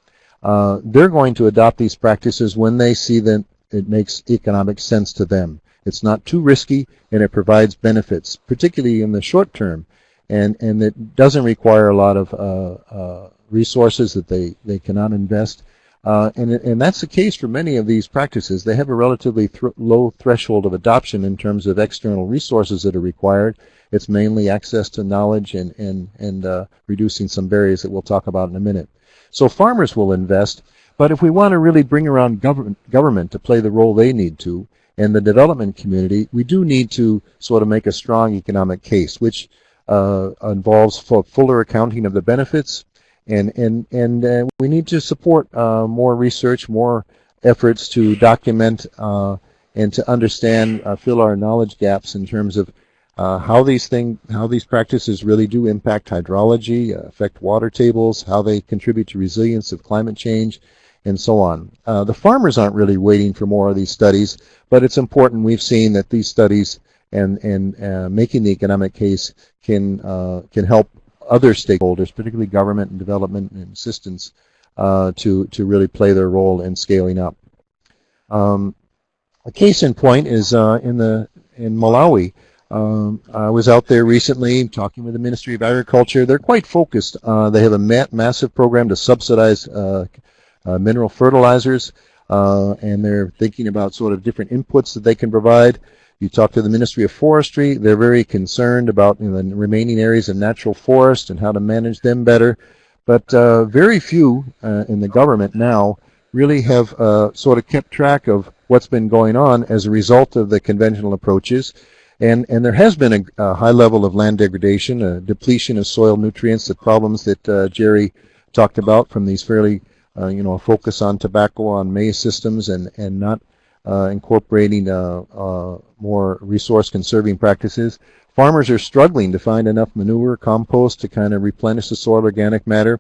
uh, they're going to adopt these practices when they see that it makes economic sense to them. It's not too risky and it provides benefits, particularly in the short term, and, and it doesn't require a lot of uh, uh, resources that they, they cannot invest. Uh, and, and that's the case for many of these practices. They have a relatively th low threshold of adoption in terms of external resources that are required. It's mainly access to knowledge and, and, and uh, reducing some barriers that we'll talk about in a minute. So farmers will invest, but if we want to really bring around government, government to play the role they need to, and the development community, we do need to sort of make a strong economic case, which uh, involves fuller accounting of the benefits, and and and uh, we need to support uh, more research, more efforts to document uh, and to understand, uh, fill our knowledge gaps in terms of uh, how these thing, how these practices really do impact hydrology, affect water tables, how they contribute to resilience of climate change, and so on. the farmers aren't really waiting for more of these studies, but it's important. We've seen that these studies and and making the economic case can can help other stakeholders, particularly government and development and assistance, uh, to, to really play their role in scaling up. Um, a case in point is uh, in, the, in Malawi. Um, I was out there recently talking with the Ministry of Agriculture. They're quite focused. Uh, they have a ma massive program to subsidize uh, uh, mineral fertilizers, uh, and they're thinking about sort of different inputs that they can provide. You talk to the Ministry of Forestry, they're very concerned about you know, the remaining areas of natural forest and how to manage them better. But uh, very few uh, in the government now really have sort of kept track of what's been going on as a result of the conventional approaches. And, and there has been a, a high level of land degradation, a depletion of soil nutrients, the problems that uh, Jerry talked about from these fairly, uh, you know, focus on tobacco, on maize systems, and, and not uh, incorporating uh, uh, more resource conserving practices. Farmers are struggling to find enough manure, compost to kind of replenish the soil organic matter.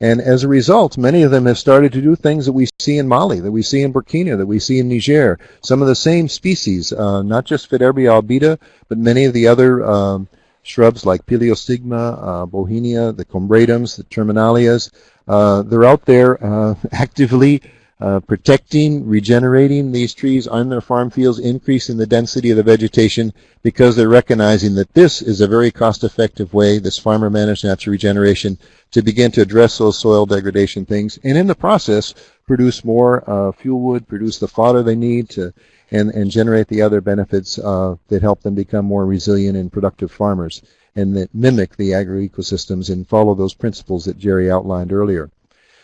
And as a result, many of them have started to do things that we see in Mali, that we see in Burkina, that we see in Niger. Some of the same species, uh, not just Faidherbia albida, but many of the other um, shrubs like Piliostigma, uh, Bauhinia, the combretums, the terminalias. Uh, they're out there actively uh, protecting, regenerating these trees on their farm fields, increasing the density of the vegetation because they're recognizing that this is a very cost-effective way, this farmer-managed natural regeneration, to begin to address those soil degradation things, and in the process, produce more uh, fuel wood, produce the fodder they need to, and, and generate the other benefits uh, that help them become more resilient and productive farmers, and that mimic the agro-ecosystems and follow those principles that Jerry outlined earlier.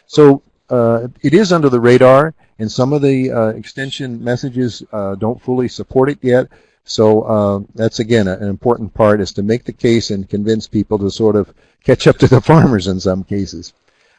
So uh, it is under the radar, and some of the uh, extension messages uh, don't fully support it yet. So uh, that's again an important part is to make the case and convince people to sort of catch up to the farmers in some cases.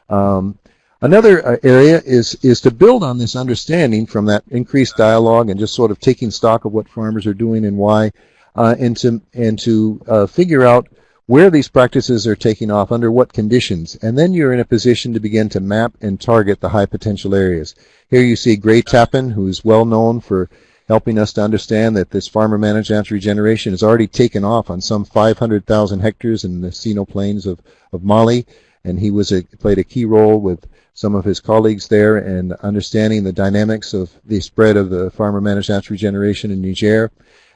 Um, another uh, area is is to build on this understanding from that increased dialogue and just sort of taking stock of what farmers are doing and why, and to and to figure out where these practices are taking off, under what conditions, and then you're in a position to begin to map and target the high potential areas. Here you see Gray Tappan, who's well known for helping us to understand that this farmer managed natural regeneration has already taken off on some 500,000 hectares in the Seno plains of, of Mali, and he was a, played a key role with some of his colleagues there in understanding the dynamics of the spread of the farmer managed natural regeneration in Niger.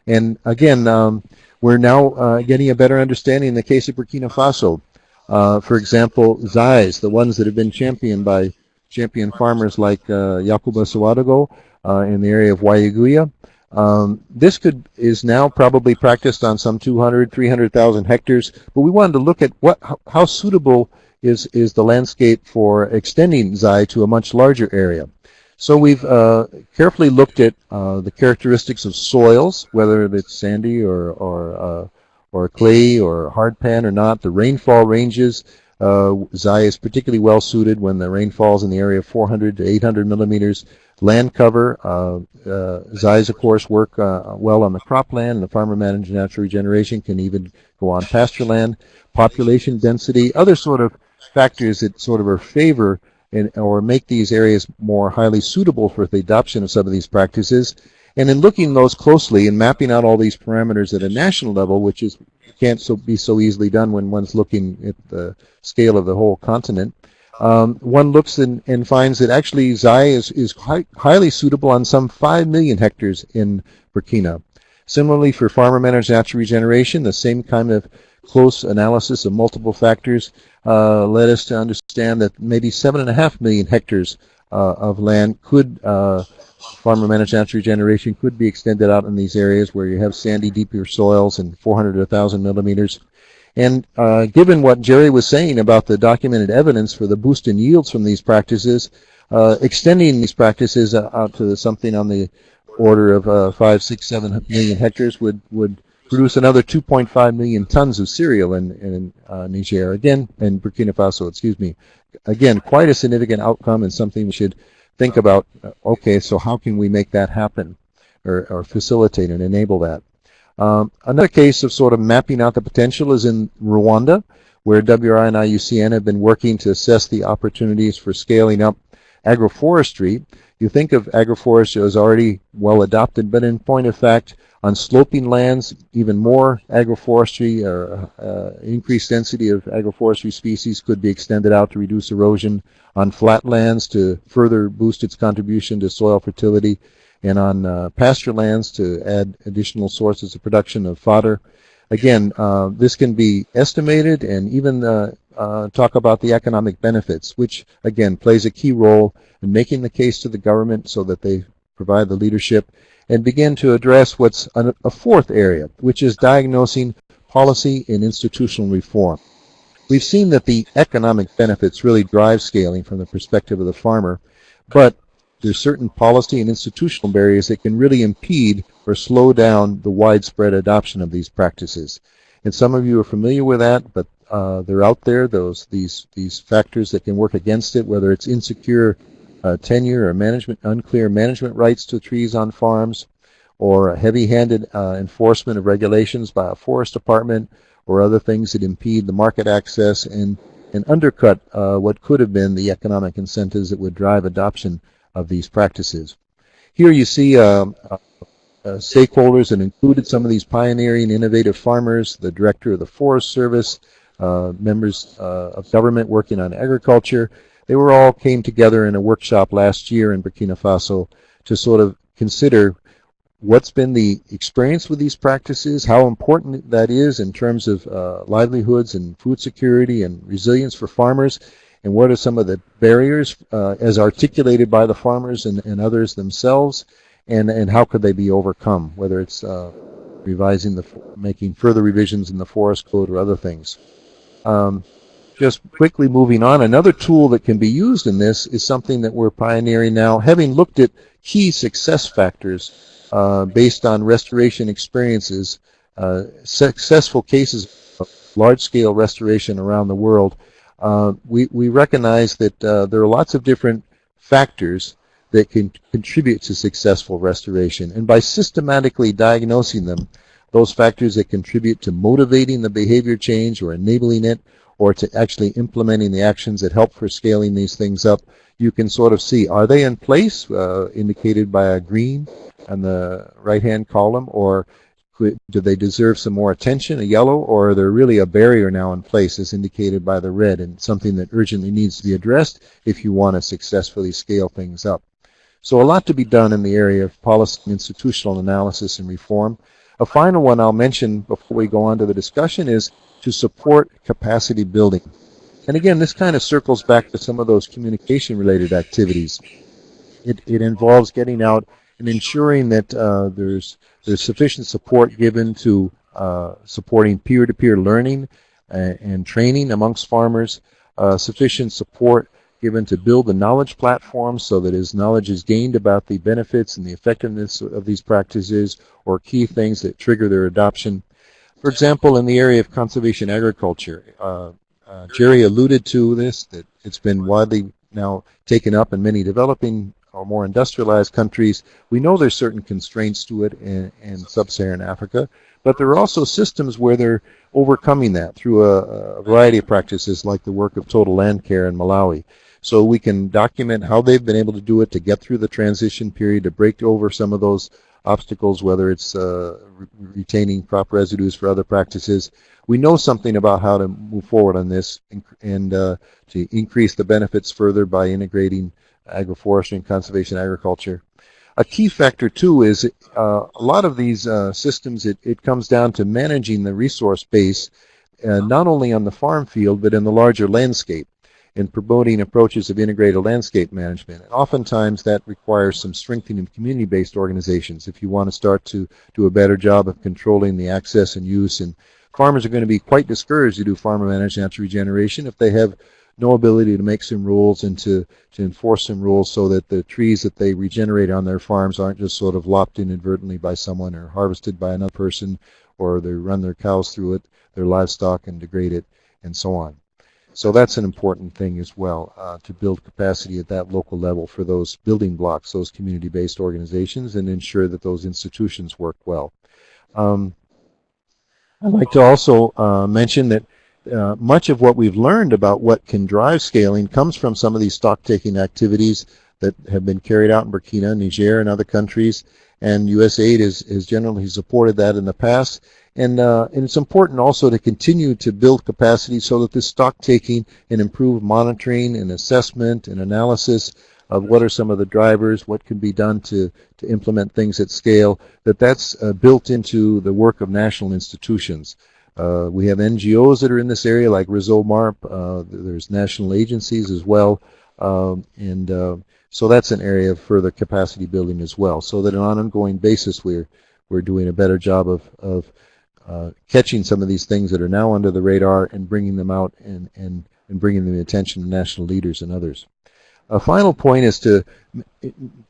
And again, um, we're now uh, getting a better understanding in the case of Burkina Faso. Uh, for example, Zais, the ones that have been championed by champion farmers like uh, Yakuba Ouedraogo uh, in the area of Ouahigouya. Um, this could is now probably practiced on some 200, 300,000 hectares, but we wanted to look at what how, how suitable is is the landscape for extending Zai to a much larger area. So we've uh, carefully looked at uh, the characteristics of soils, whether it's sandy or or uh, or clay or hard pan or not. The rainfall ranges. Uh, Zai is particularly well suited when the rain falls in the area of 400 to 800 millimeters. Land cover. Uh, uh, Zais, of course, work uh, well on the cropland, and the farmer managed natural regeneration can even go on pasture land. Population density, other sort of factors that sort of are favor and, or make these areas more highly suitable for the adoption of some of these practices. And in looking those closely and mapping out all these parameters at a national level, which is can't so be so easily done when one's looking at the scale of the whole continent, um, one looks and, and, finds that actually Zai is, is high, highly suitable on some 5 million hectares in Burkina. Similarly, for farmer managed natural regeneration, the same kind of close analysis of multiple factors uh, led us to understand that maybe seven and a half million hectares uh, of land could uh, farmer managed natural regeneration could be extended out in these areas where you have sandy, deeper soils and 400 to 1,000 millimeters. And uh, given what Jerry was saying about the documented evidence for the boost in yields from these practices, uh, extending these practices out to something on the order of uh, five, six, seven million hectares would would produce another 2.5 million tons of cereal in, in uh, Niger, again, in Burkina Faso, excuse me. Again, quite a significant outcome and something we should think about, uh, okay, so how can we make that happen or, or facilitate and enable that? Um, another case of sort of mapping out the potential is in Rwanda, where WRI and IUCN have been working to assess the opportunities for scaling up agroforestry. You think of agroforestry as already well adopted, but in point of fact, on sloping lands, even more agroforestry or uh, increased density of agroforestry species could be extended out to reduce erosion. On flat lands to further boost its contribution to soil fertility. And on uh, pasture lands to add additional sources of production of fodder. Again, uh, this can be estimated and even uh, uh, talk about the economic benefits, which again plays a key role in making the case to the government so that they provide the leadership and begin to address what's a fourth area, which is diagnosing policy and institutional reform. We've seen that the economic benefits really drive scaling from the perspective of the farmer, but there's certain policy and institutional barriers that can really impede or slow down the widespread adoption of these practices. And some of you are familiar with that, but uh, they're out there, those these these factors that can work against it, whether it's insecure uh, tenure or management, unclear management rights to trees on farms, or heavy-handed uh, enforcement of regulations by a forest department, or other things that impede the market access and, and undercut uh, what could have been the economic incentives that would drive adoption of these practices. Here you see um, uh, stakeholders that included some of these pioneering innovative farmers, the director of the Forest Service, uh, members uh, of government working on agriculture, they were all came together in a workshop last year in Burkina Faso to sort of consider what's been the experience with these practices, how important that is in terms of uh, livelihoods and food security and resilience for farmers, and what are some of the barriers uh, as articulated by the farmers and, and, others themselves, and, and how could they be overcome, whether it's uh, revising the, making further revisions in the forest code or other things. Um, just quickly moving on, another tool that can be used in this is something that we're pioneering now, having looked at key success factors uh, based on restoration experiences, uh, successful cases of large-scale restoration around the world. Uh, we, we recognize that uh, there are lots of different factors that can contribute to successful restoration. And by systematically diagnosing them, those factors that contribute to motivating the behavior change or enabling it or to actually implementing the actions that help for scaling these things up, you can sort of see, are they in place, uh, indicated by a green on the right-hand column, or do they deserve some more attention, a yellow, or are there really a barrier now in place as indicated by the red and something that urgently needs to be addressed if you want to successfully scale things up. So a lot to be done in the area of policy and institutional analysis and reform. A final one I'll mention before we go on to the discussion is to support capacity building. And again, this kind of circles back to some of those communication related activities. It, it involves getting out and ensuring that uh, there's, there's sufficient support given to uh, supporting peer-to-peer -peer learning and, and, training amongst farmers, uh, sufficient support given to build the knowledge platform so that as knowledge is gained about the benefits and the effectiveness of these practices or key things that trigger their adoption, for example, in the area of conservation agriculture, uh, uh, Jerry alluded to this, that it's been widely now taken up in many developing or more industrialized countries. We know there's certain constraints to it in, in sub-Saharan Africa, but there are also systems where they're overcoming that through a, a, variety of practices like the work of total land care in Malawi. So we can document how they've been able to do it to get through the transition period, to break over some of those obstacles, whether it's uh, re retaining crop residues for other practices. We know something about how to move forward on this and, uh, to increase the benefits further by integrating agroforestry and conservation agriculture. A key factor too is uh, a lot of these uh, systems, it, it comes down to managing the resource base uh, not only on the farm field, but in the larger landscape in promoting approaches of integrated landscape management. And oftentimes that requires some strengthening of community-based organizations if you want to start to do a better job of controlling the access and use. And farmers are going to be quite discouraged to do farmer managed natural regeneration if they have no ability to make some rules and to, to enforce some rules so that the trees that they regenerate on their farms aren't just sort of lopped inadvertently by someone or harvested by another person or they run their cows through it, their livestock and degrade it and so on. So that's an important thing as well, uh, to build capacity at that local level for those building blocks, those community-based organizations, and ensure that those institutions work well. Um, I'd like to also uh, mention that uh, much of what we've learned about what can drive scaling comes from some of these stock-taking activities that have been carried out in Burkina, Niger, and other countries, and USAID has, has generally supported that in the past. And, uh, and it's important also to continue to build capacity so that this stock taking and improved monitoring and assessment and analysis of what are some of the drivers, what can be done to, to implement things at scale, that that's uh, built into the work of national institutions. Uh, we have NGOs that are in this area like Réseau MARP. Uh, there's national agencies as well. Um, and uh, so that's an area of further capacity building as well. So that on an ongoing basis we're, we're doing a better job of, of uh, catching some of these things that are now under the radar and bringing them out and, and, and bringing the attention of national leaders and others. A final point is to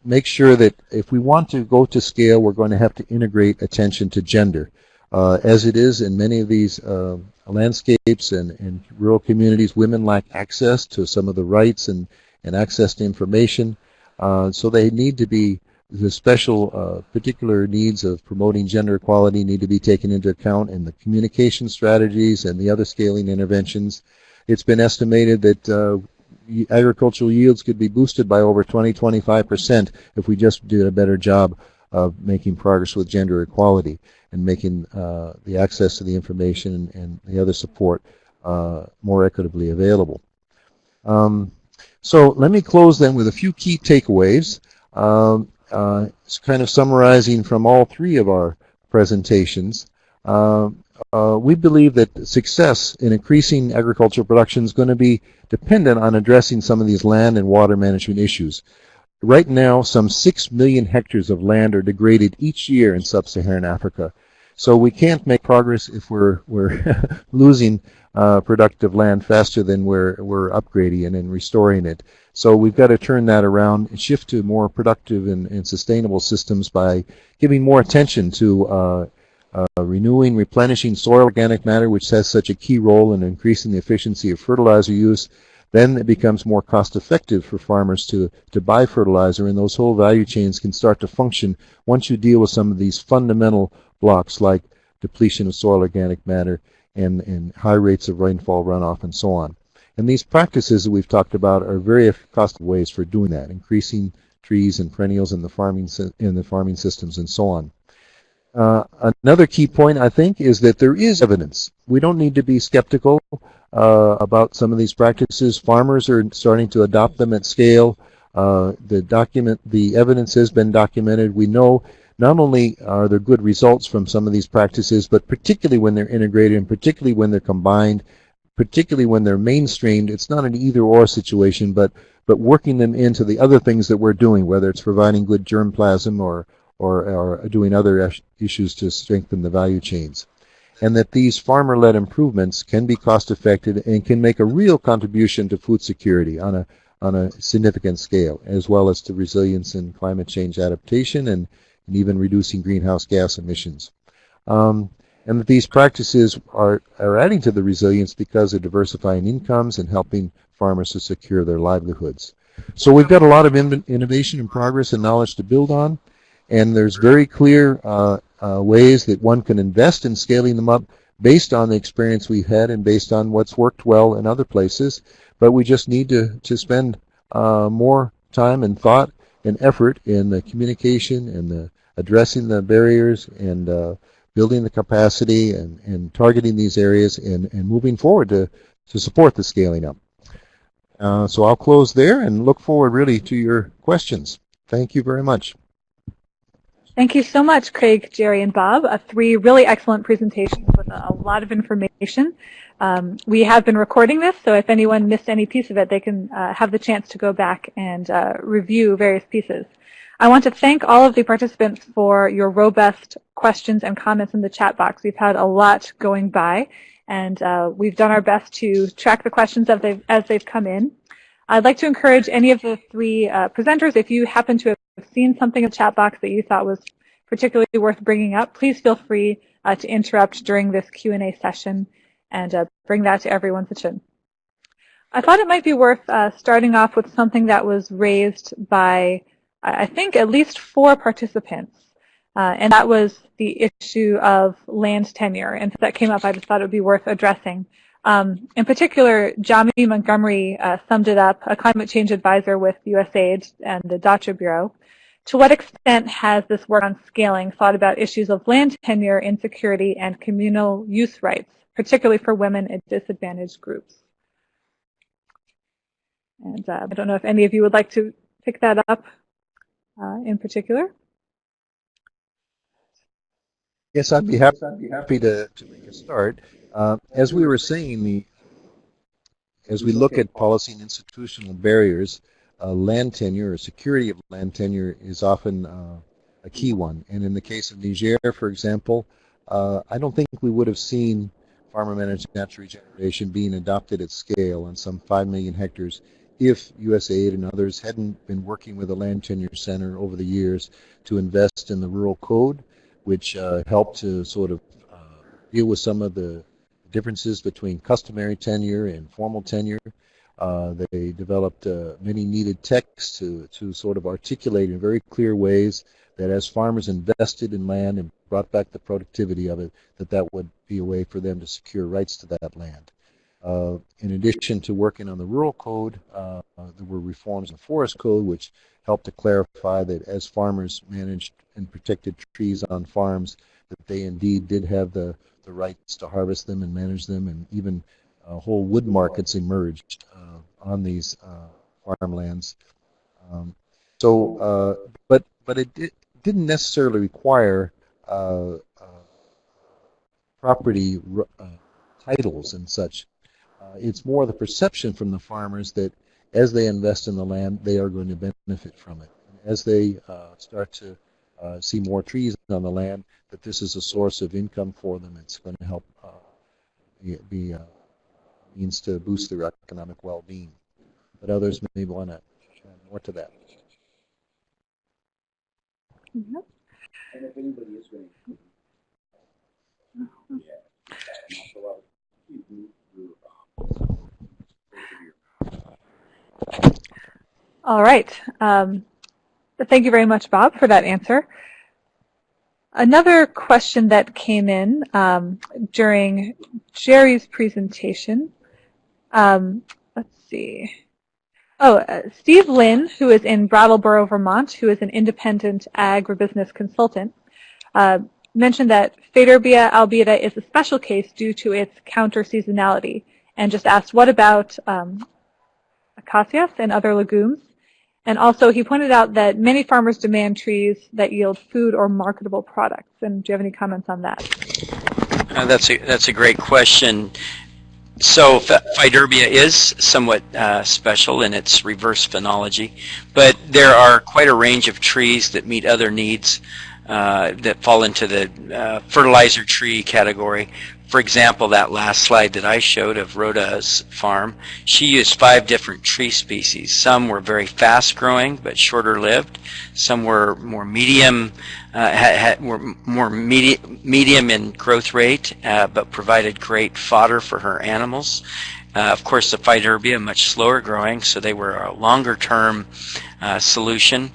make sure that if we want to go to scale, we're going to have to integrate attention to gender. Uh, as it is in many of these uh, landscapes and, rural communities, women lack access to some of the rights and, and access to information. Uh, so they need to be the special uh, particular needs of promoting gender equality need to be taken into account in the communication strategies and the other scaling interventions. It's been estimated that uh, agricultural yields could be boosted by over 20-25% if we just did a better job of making progress with gender equality and making uh, the access to the information and, the other support uh, more equitably available. Um, so let me close then with a few key takeaways. Um, uh, it's kind of summarizing from all three of our presentations. Uh, uh, we believe that success in increasing agricultural production is going to be dependent on addressing some of these land and water management issues. Right now, some 6 million hectares of land are degraded each year in sub-Saharan Africa. So we can't make progress if we're, we're losing uh, productive land faster than we're, we're upgrading and, and restoring it. So we've got to turn that around and shift to more productive and, and sustainable systems by giving more attention to uh, uh, renewing, replenishing soil organic matter, which has such a key role in increasing the efficiency of fertilizer use. Then it becomes more cost effective for farmers to, to buy fertilizer, and those whole value chains can start to function once you deal with some of these fundamental blocks like depletion of soil organic matter and, and high rates of rainfall runoff and so on. And these practices that we've talked about are very cost ways for doing that, increasing trees and perennials in the farming in the farming systems and so on. Uh, another key point, I think, is that there is evidence. We don't need to be skeptical uh, about some of these practices. Farmers are starting to adopt them at scale. Uh, the document, the evidence has been documented. We know not only are there good results from some of these practices, but particularly when they're integrated and particularly when they're combined, particularly when they're mainstreamed, it's not an either-or situation, but, but working them into the other things that we're doing, whether it's providing good germplasm or, or, doing other issues to strengthen the value chains. And that these farmer-led improvements can be cost-effective and can make a real contribution to food security on a, on a significant scale, as well as to resilience and climate change adaptation and and even reducing greenhouse gas emissions. Um, and that these practices are, are adding to the resilience because they're diversifying incomes and helping farmers to secure their livelihoods. So we've got a lot of in innovation and progress and knowledge to build on, and there's very clear uh, uh, ways that one can invest in scaling them up based on the experience we've had and based on what's worked well in other places. But we just need to, to spend uh, more time and thought and effort in the communication and the addressing the barriers and uh, building the capacity and, and targeting these areas and, and moving forward to, to support the scaling up. Uh, so I'll close there and look forward really to your questions. Thank you very much. Thank you so much, Craig, Jerry, and Bob. Uh, three really excellent presentations with a, a lot of information. Um, we have been recording this, so if anyone missed any piece of it, they can uh, have the chance to go back and uh, review various pieces. I want to thank all of the participants for your robust questions and comments in the chat box. We've had a lot going by, and uh, we've done our best to track the questions as they've, as they've come in. I'd like to encourage any of the three uh, presenters, if you happen to have seen something in the chat box that you thought was particularly worth bringing up, please feel free uh, to interrupt during this Q&A session and uh, bring that to everyone's attention. I thought it might be worth uh, starting off with something that was raised by I think, at least four participants. Uh, and that was the issue of land tenure. And so that came up, I just thought it would be worth addressing. Um, in particular, Jami Montgomery uh, summed it up, a climate change advisor with USAID and the DCHA Bureau. To what extent has this work on scaling thought about issues of land tenure, insecurity, and communal use rights, particularly for women and disadvantaged groups? And uh, I don't know if any of you would like to pick that up uh, in particular? Yes, I'd be happy, I'd be happy to, to make a start. Uh, as we were saying, the as we look at policy and institutional barriers, uh, land tenure or security of land tenure is often uh, a key one. And in the case of Niger, for example, uh, I don't think we would have seen farmer-managed natural regeneration being adopted at scale on some 5 million hectares if USAID and others hadn't been working with the Land Tenure Center over the years to invest in the Rural Code, which uh, helped to sort of uh, deal with some of the differences between customary tenure and formal tenure. Uh, they developed uh, many needed texts to, to sort of articulate in very clear ways that as farmers invested in land and brought back the productivity of it, that that would be a way for them to secure rights to that land. Uh, in addition to working on the rural code, uh, there were reforms in the forest code which helped to clarify that as farmers managed and protected trees on farms, that they indeed did have the, the rights to harvest them and manage them, and even uh, whole wood markets emerged uh, on these uh, farmlands. Um, so, uh, but but it did, didn't necessarily require property titles and such uh, it's more the perception from the farmers that as they invest in the land, they are going to benefit from it. As they uh, start to uh, see more trees on the land, that this is a source of income for them. It's going to help uh, be, be uh, means to boost their economic well-being. But others may want to add more to that. Mm -hmm. All right. Um, thank you very much, Bob, for that answer. Another question that came in um, during Jerry's presentation, um, let's see. Oh, uh, Steve Lynn, who is in Brattleboro, Vermont, who is an independent agribusiness consultant, uh, mentioned that Faidherbia albida is a special case due to its counter-seasonality and just asked, what about um, acacias and other legumes? And also, he pointed out that many farmers demand trees that yield food or marketable products. And do you have any comments on that? Uh, that's a that's a great question. So Faidherbia is somewhat uh, special in its reverse phenology, but there are quite a range of trees that meet other needs uh, that fall into the uh, fertilizer tree category. For example, that last slide that I showed of Rhoda's farm, she used five different tree species. Some were very fast growing but shorter lived. Some were more medium, uh, had, had, were more medi medium in growth rate uh, but provided great fodder for her animals. Uh, of course, the Faidherbia much slower growing, so they were a longer term uh, solution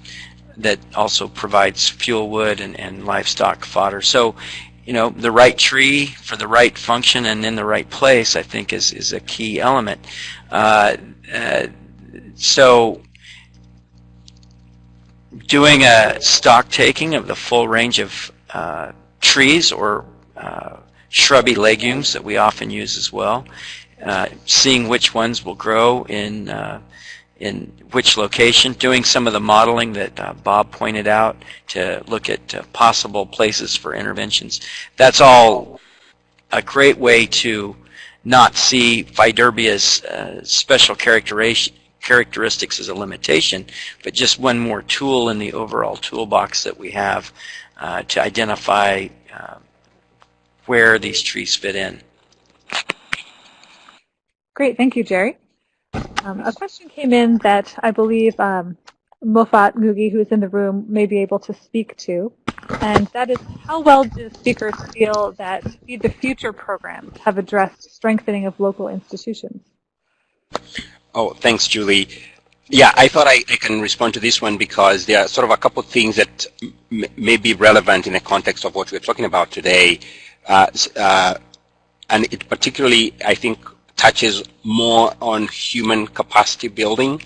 that also provides fuel wood and, and livestock fodder. So, you know, the right tree for the right function and in the right place, I think, is, is a key element. Uh, uh, so, doing a stock taking of the full range of uh, trees or uh, shrubby legumes that we often use as well, uh, seeing which ones will grow in uh, in which location, doing some of the modeling that uh, Bob pointed out to look at uh, possible places for interventions. That's all a great way to not see Faidherbia's uh, special characteristics as a limitation, but just one more tool in the overall toolbox that we have uh, to identify uh, where these trees fit in. Great, thank you, Jerry. Um, a question came in that I believe um, Mofat Ngugi, who is in the room, may be able to speak to. And that is, how well do speakers feel that Feed the Future programs have addressed strengthening of local institutions? Oh, thanks, Julie. Yeah, I thought I, I, can respond to this one because there are sort of a couple of things that may be relevant in the context of what we're talking about today. Uh, uh, and it particularly, I think, touches more on human capacity building.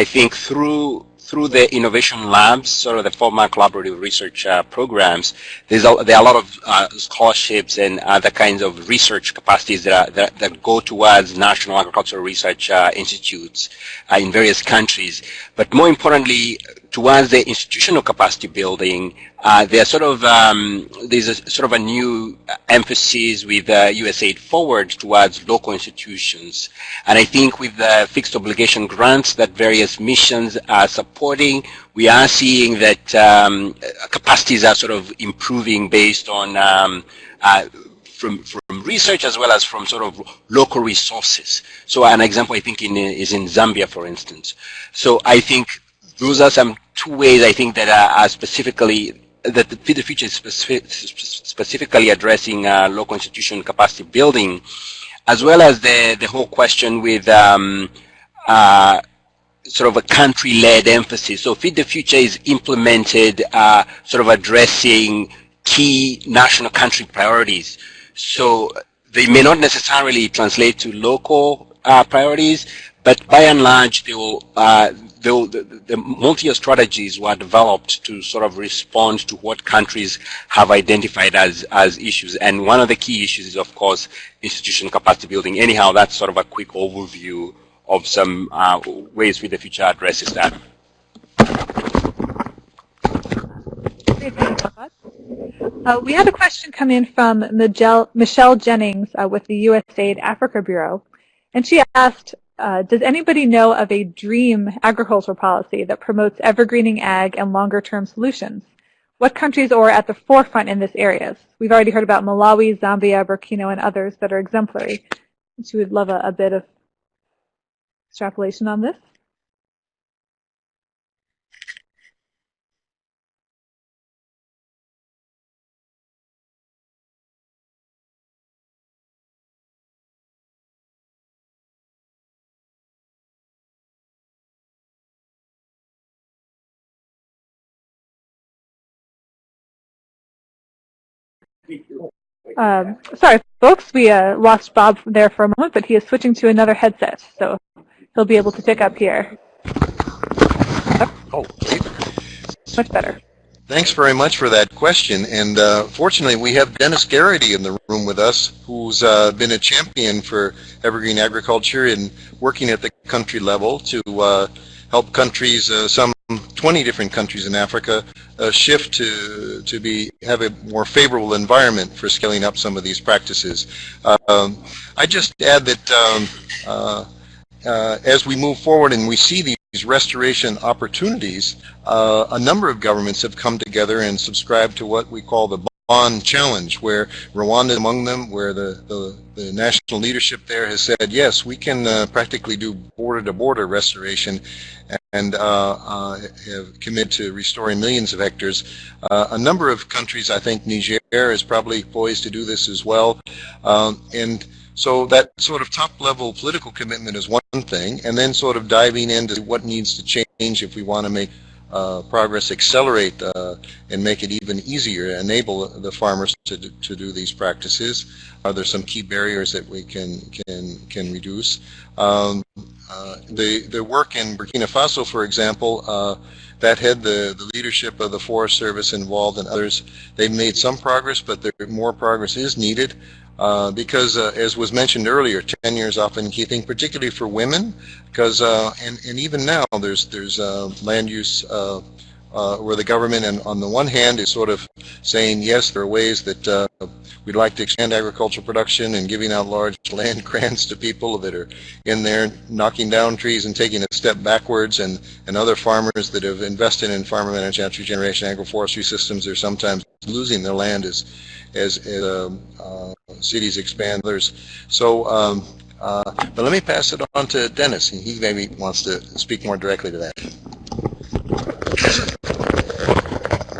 I think through through the innovation labs, sort of the former collaborative research uh, programs, there's a, there are a lot of uh, scholarships and other kinds of research capacities that, are, that, that, go towards national agricultural research uh, institutes uh, in various countries. But more importantly, towards the institutional capacity building, uh, there's sort of um, there's a, sort of a new emphasis with uh, USAID Forward towards local institutions, and I think with the fixed obligation grants that various missions are supporting, we are seeing that um, capacities are sort of improving based on um, uh, from, from research as well as from sort of local resources. So an example I think in, is in Zambia, for instance. So I think those are some two ways I think that are, are specifically that the Feed the Future is specific, specifically addressing uh, local institution capacity building, as well as the the whole question with um, uh, sort of a country-led emphasis. So Feed the Future is implemented uh, sort of addressing key national country priorities. So they may not necessarily translate to local uh, priorities, but by and large, they will uh, the, the, multi-year strategies were developed to sort of respond to what countries have identified as, as issues. And one of the key issues is, of course, institution capacity building. Anyhow, that's sort of a quick overview of some uh, ways Feed the Future addresses that. Uh, we had a question come in from Michelle Jennings uh, with the USAID Africa Bureau, and she asked, uh, does anybody know of a dream agricultural policy that promotes evergreening ag and longer-term solutions? What countries are at the forefront in this area? We've already heard about Malawi, Zambia, Burkina, and others that are exemplary. She would love a, a bit of extrapolation on this. Um, sorry, folks, we uh, lost Bob there for a moment, but he is switching to another headset, so he'll be able to pick up here. Oh, much better. Thanks very much for that question. And uh, fortunately, we have Dennis Garrity in the room with us, who's uh, been a champion for evergreen agriculture and working at the country level to uh, help countries, uh, some 20 different countries in Africa, uh, shift to to be have a more favorable environment for scaling up some of these practices. Um, I just add that um, uh, uh, as we move forward and we see these restoration opportunities, uh, a number of governments have come together and subscribed to what we call the Bonn Challenge, where Rwanda among them, where the, the, the, national leadership there has said, yes, we can uh, practically do border-to-border -border restoration and uh, uh, committed to restoring millions of hectares. Uh, a number of countries, I think Niger is probably poised to do this as well. Um, and so that sort of top-level political commitment is one thing, and then sort of diving into what needs to change if we want to make uh, progress accelerate uh, and make it even easier enable the farmers to do, to do these practices? Are there some key barriers that we can can can reduce? Um, uh, the the work in Burkina Faso, for example, uh, that had the the leadership of the Forest Service involved and others. They've made some progress, but there more progress is needed. Uh, because uh, as was mentioned earlier, tenure is often key thing, particularly for women, because uh, and and even now there's there's uh, land use uh, uh, where the government, and on the one hand, is sort of saying yes, there are ways that we'd like to expand agricultural production and giving out large land grants to people that are in there knocking down trees and taking a step backwards, and and other farmers that have invested in farmer managed natural generation agroforestry systems are sometimes losing their land as as, um, uh, cities expand. Others, so. Um, uh, but let me pass it on to Dennis. and He maybe wants to speak more directly to that.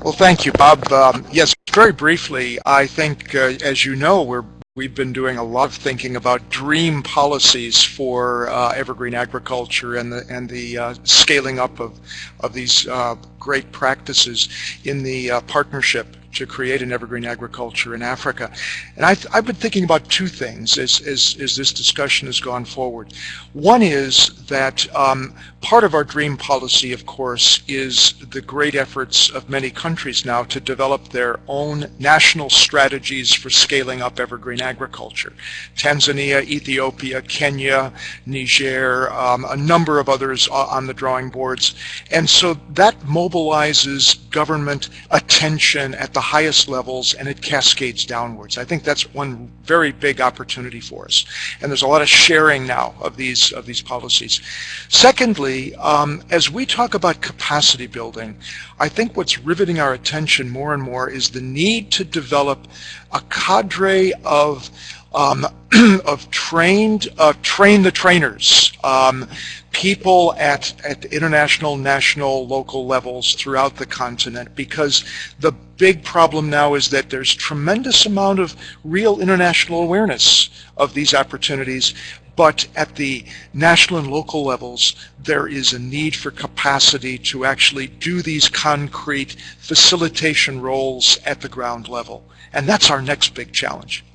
Well, thank you, Bob. Um, yes, very briefly, I think, uh, as you know, we're We've been doing a lot of thinking about dream policies for uh, evergreen agriculture and the and the uh, scaling up of of these uh, great practices in the uh, partnership to create an evergreen agriculture in Africa. And I've, I've been thinking about two things as, as, as this discussion has gone forward. One is that um, part of our dream policy, of course, is the great efforts of many countries now to develop their own national strategies for scaling up evergreen agriculture. Tanzania, Ethiopia, Kenya, Niger, um, a number of others on the drawing boards. And so that mobilizes government attention at the highest levels and it cascades downwards. I think that's one very big opportunity for us. And there's a lot of sharing now of these, of these policies. Secondly, um, as we talk about capacity building, I think what's riveting our attention more and more is the need to develop a cadre of um, of trained, uh, train the trainers, um, people at, at international, national, local levels throughout the continent because the big problem now is that there's tremendous amount of real international awareness of these opportunities but at the national and local levels, there is a need for capacity to actually do these concrete facilitation roles at the ground level. And that's our next big challenge.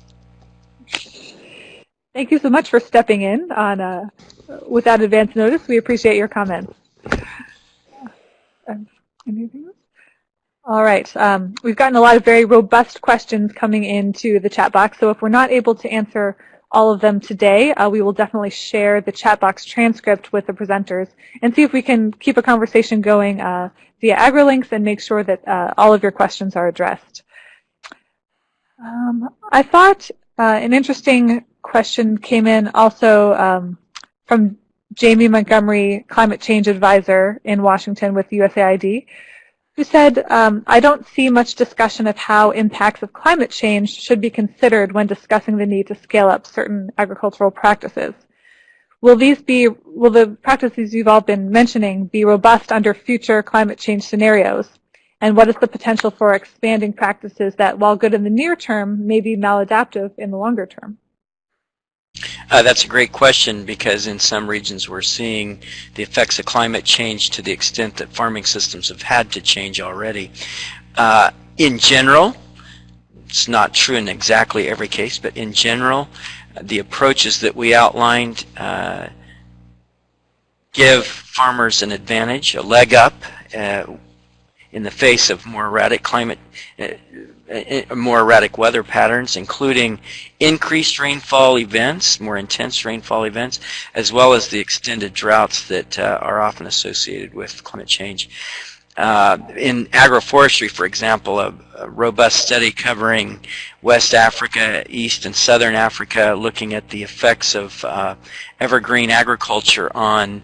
Thank you so much for stepping in on uh, without advance notice. We appreciate your comments. All right. Um, we've gotten a lot of very robust questions coming into the chat box. So if we're not able to answer all of them today, uh, we will definitely share the chat box transcript with the presenters and see if we can keep a conversation going uh, via AgriLinks and make sure that uh, all of your questions are addressed. Um, I thought uh, an interesting question came in also um, from Jamie Montgomery, climate change advisor in Washington with USAID, who said, um, I don't see much discussion of how impacts of climate change should be considered when discussing the need to scale up certain agricultural practices. Will these be, will the practices you've all been mentioning be robust under future climate change scenarios? And what is the potential for expanding practices that, while good in the near term, may be maladaptive in the longer term? Uh, that's a great question because in some regions we're seeing the effects of climate change to the extent that farming systems have had to change already. Uh, in general, it's not true in exactly every case, but in general, the approaches that we outlined uh, give farmers an advantage, a leg up uh, in the face of more erratic climate, uh, more erratic weather patterns, including increased rainfall events, more intense rainfall events, as well as the extended droughts that uh, are often associated with climate change. Uh, in agroforestry, for example, a, a, robust study covering West Africa, East and Southern Africa, looking at the effects of uh, evergreen agriculture on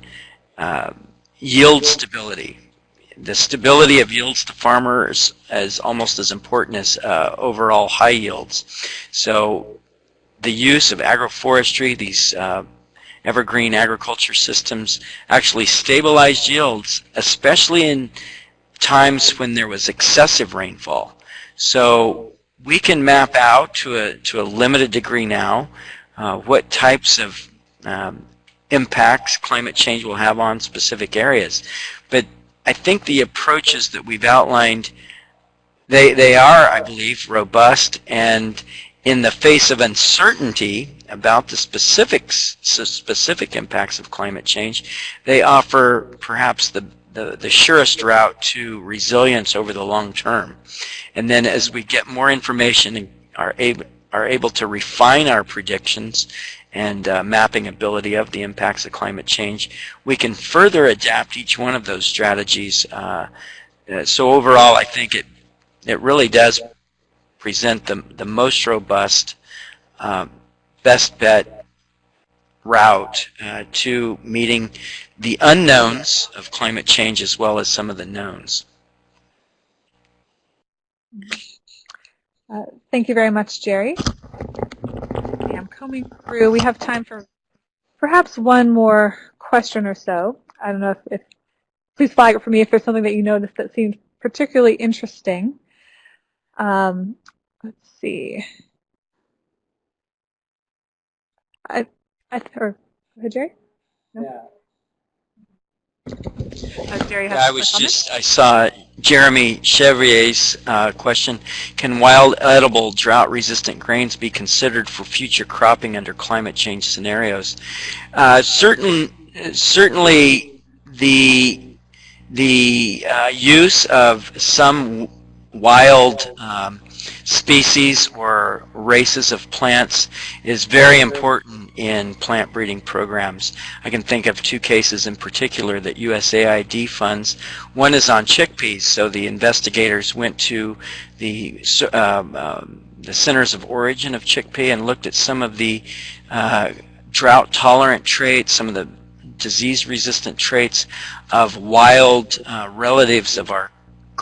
uh, yield stability, the stability of yields to farmers is almost as important as uh, overall high yields. So the use of agroforestry, these uh, evergreen agriculture systems actually stabilized yields, especially in times when there was excessive rainfall. So we can map out to a, to a limited degree now uh, what types of um, impacts climate change will have on specific areas. But I think the approaches that we've outlined, they, they are, I believe, robust and in the face of uncertainty about the specifics, specific impacts of climate change, they offer perhaps the, the, the surest route to resilience over the long term. And then as we get more information and are able, are able to refine our predictions and uh, mapping ability of the impacts of climate change, we can further adapt each one of those strategies. Uh, uh, so overall, I think it it really does present the, the most robust, uh, best bet route uh, to meeting the unknowns of climate change as well as some of the knowns. Uh, thank you very much, Jerry. Okay, combing through. We have time for perhaps one more question or so. I don't know if, if please flag it for me if there's something that you noticed that seems particularly interesting. Um, let's see. I, I, or, Jerry? No? Yeah. Yeah, I was just, I saw Jeremy Chevrier's uh, question. Can wild edible drought resistant grains be considered for future cropping under climate change scenarios? Uh, certain, certainly the, the uh, use of some wild um, species or races of plants is very important in plant breeding programs. I can think of two cases in particular that USAID funds. One is on chickpeas, so the investigators went to the um, the centers of origin of chickpea and looked at some of the uh, drought tolerant traits, some of the disease resistant traits of wild uh, relatives of our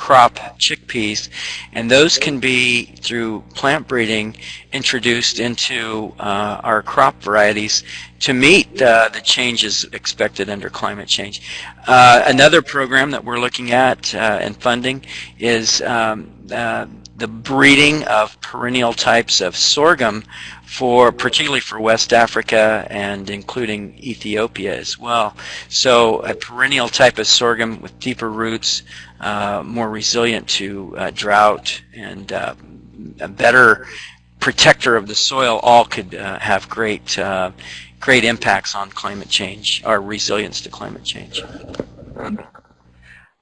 crop chickpeas, and those can be, through plant breeding, introduced into uh, our crop varieties to meet uh, the changes expected under climate change. Uh, another program that we're looking at uh, and funding is um, uh, the breeding of perennial types of sorghum for particularly for West Africa and including Ethiopia as well. So a perennial type of sorghum with deeper roots, uh, more resilient to uh, drought and uh, a better protector of the soil all could uh, have great uh, great impacts on climate change, or resilience to climate change.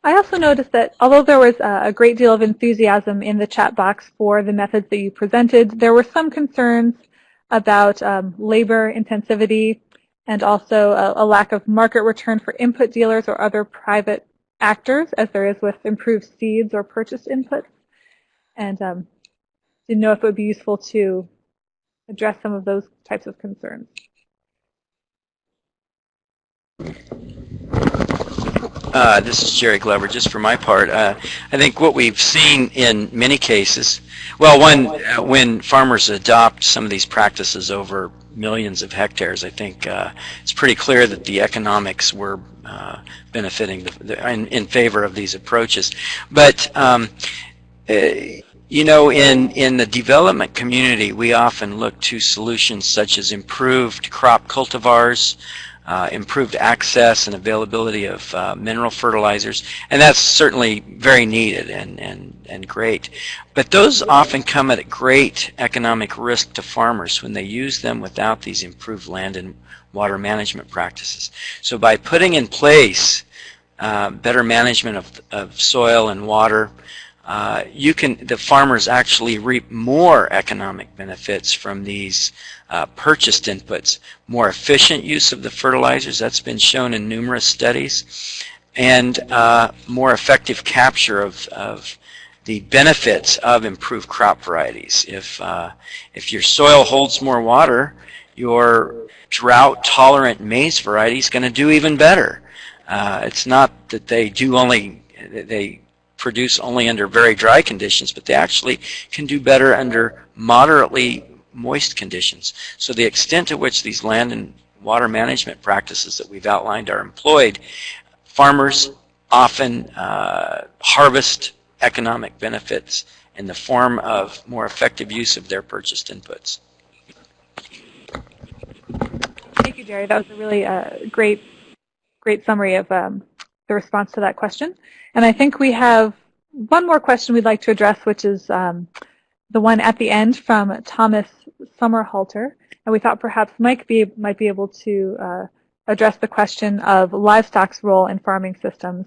I also noticed that although there was a great deal of enthusiasm in the chat box for the methods that you presented, there were some concerns about um, labor intensivity and also a, a, lack of market return for input dealers or other private actors as there is with improved seeds or purchase inputs. And um, didn't know if it would be useful to address some of those types of concerns. Uh, this is Jerry Glover. Just for my part, uh, I think what we've seen in many cases, well, one, uh, when farmers adopt some of these practices over millions of hectares, I think uh, it's pretty clear that the economics were uh, benefiting the, the, in, in, favor of these approaches. But um, uh, you know, in, in the development community, we often look to solutions such as improved crop cultivars, uh, improved access and availability of uh, mineral fertilizers, and that's certainly very needed and, and, and great. But those often come at a great economic risk to farmers when they use them without these improved land and water management practices. So by putting in place uh, better management of, of soil and water, uh, you can the farmers actually reap more economic benefits from these uh, purchased inputs, more efficient use of the fertilizers, that's been shown in numerous studies, and uh, more effective capture of, of the benefits of improved crop varieties. If, uh, if your soil holds more water, your drought-tolerant maize variety is going to do even better. Uh, it's not that they do only, they produce only under very dry conditions, but they actually can do better under moderately moist conditions. So the extent to which these land and water management practices that we've outlined are employed, farmers often uh, harvest economic benefits in the form of more effective use of their purchased inputs. Thank you, Jerry. That was a really uh, great, great summary of um, the response to that question. And I think we have one more question we'd like to address, which is um, the one at the end from Thomas Sommerhalter. And we thought perhaps Mike be, might be able to uh, address the question of livestock's role in farming systems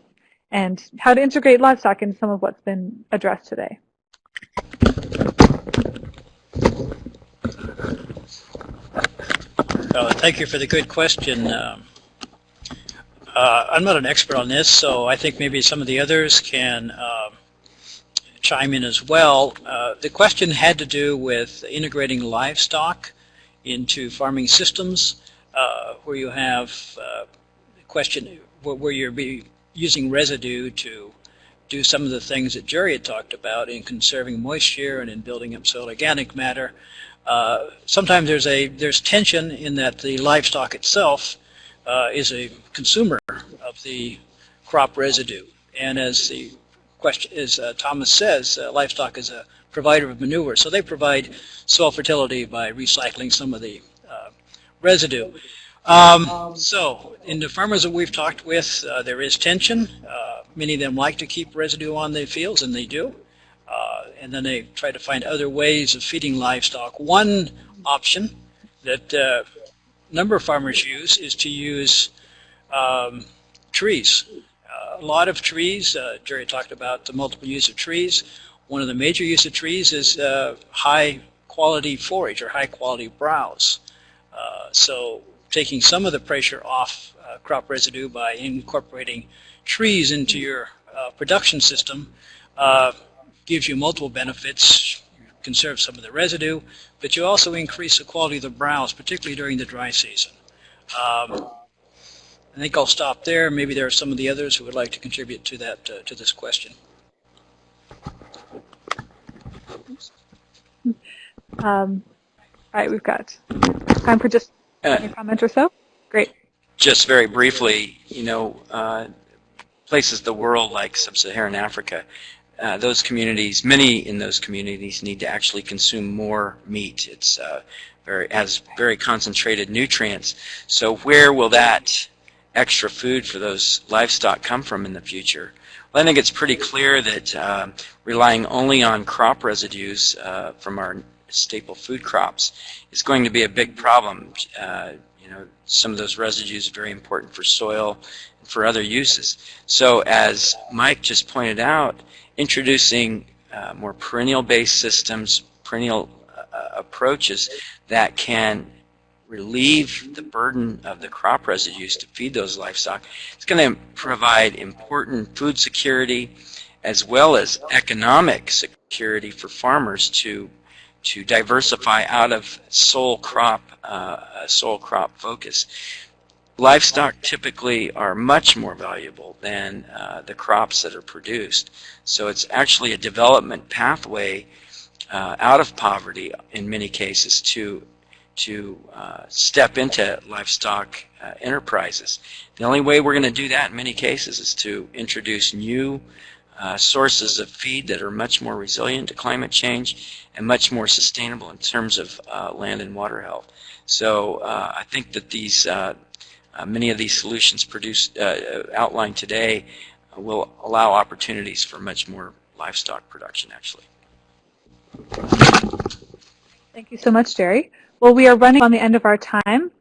and how to integrate livestock into some of what's been addressed today. Thank you for the good question. Um, uh, I'm not an expert on this, so I think maybe some of the others can uh, chime in as well. Uh, the question had to do with integrating livestock into farming systems uh, where you have uh, question where you're be using residue to do some of the things that Jerry had talked about in conserving moisture and in building up soil organic matter. Uh, sometimes there's a there's tension in that the livestock itself uh, is a consumer of the crop residue, and as the question as uh, Thomas says, uh, livestock is a provider of manure, so they provide soil fertility by recycling some of the uh, residue. Um, so, in the farmers that we've talked with, uh, there is tension. Uh, many of them like to keep residue on their fields, and they do. And then they try to find other ways of feeding livestock. One option that number of farmers use is to use um, trees. Uh, a lot of trees, uh, Jerry talked about the multiple use of trees. One of the major use of trees is high quality forage or high quality browse. so taking some of the pressure off uh, crop residue by incorporating trees into your uh, production system uh, gives you multiple benefits. You conserve some of the residue, but you also increase the quality of the browse, particularly during the dry season. Um, I think I'll stop there. Maybe there are some of the others who would like to contribute to that uh, to this question. Um, all right, we've got time for just uh, Any comment or so? Great. Just very briefly, you know, uh, places of the world like sub-Saharan Africa, uh, those communities, many in those communities need to actually consume more meat. It's uh, very has very concentrated nutrients. So where will that extra food for those livestock come from in the future? Well, I think it's pretty clear that uh, relying only on crop residues uh, from our staple food crops is going to be a big problem. Uh, know, some of those residues are very important for soil and for other uses. So as Mike just pointed out, introducing uh, more perennial-based systems, perennial uh, approaches that can relieve the burden of the crop residues to feed those livestock. It's going to provide important food security as well as economic security for farmers to to diversify out of sole crop, uh, sole crop focus. Livestock typically are much more valuable than uh, the crops that are produced. So it's actually a development pathway uh, out of poverty in many cases to to uh, step into livestock uh, enterprises. The only way we're going to do that in many cases is to introduce new uh, sources of feed that are much more resilient to climate change and much more sustainable in terms of uh, land and water health. So uh, I think that these uh, uh, many of these solutions produced outlined today will allow opportunities for much more livestock production actually. Thank you so much, Jerry. Well, we are running on the end of our time.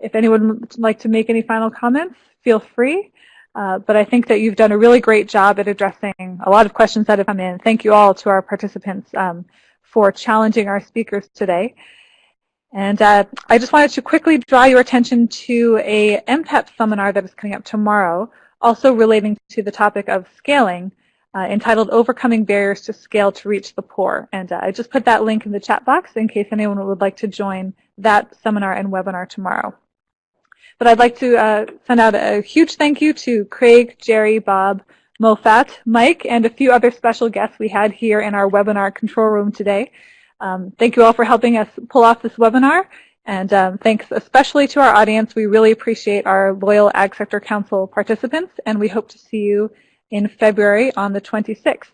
if anyone would like to make any final comments, feel free. Uh, but I think that you've done a really great job at addressing a lot of questions that have come in. Thank you all to our participants um, for challenging our speakers today. And uh, I just wanted to quickly draw your attention to a MPEP seminar that is coming up tomorrow, also relating to the topic of scaling, uh, entitled Overcoming Barriers to Scale to Reach the Poor. And uh, I just put that link in the chat box in case anyone would like to join that seminar and webinar tomorrow. But I'd like to uh, send out a huge thank you to Craig, Jerry, Bob, Mofat, Mike, and a few other special guests we had here in our webinar control room today. Um, thank you all for helping us pull off this webinar. And um, thanks especially to our audience. We really appreciate our loyal Ag Sector Council participants, and we hope to see you in February on the 26th.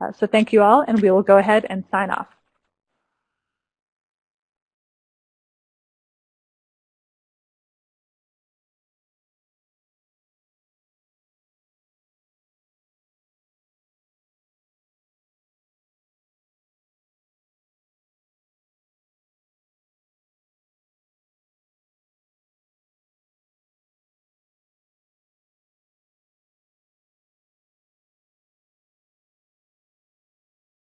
Uh, so thank you all, and we will go ahead and sign off.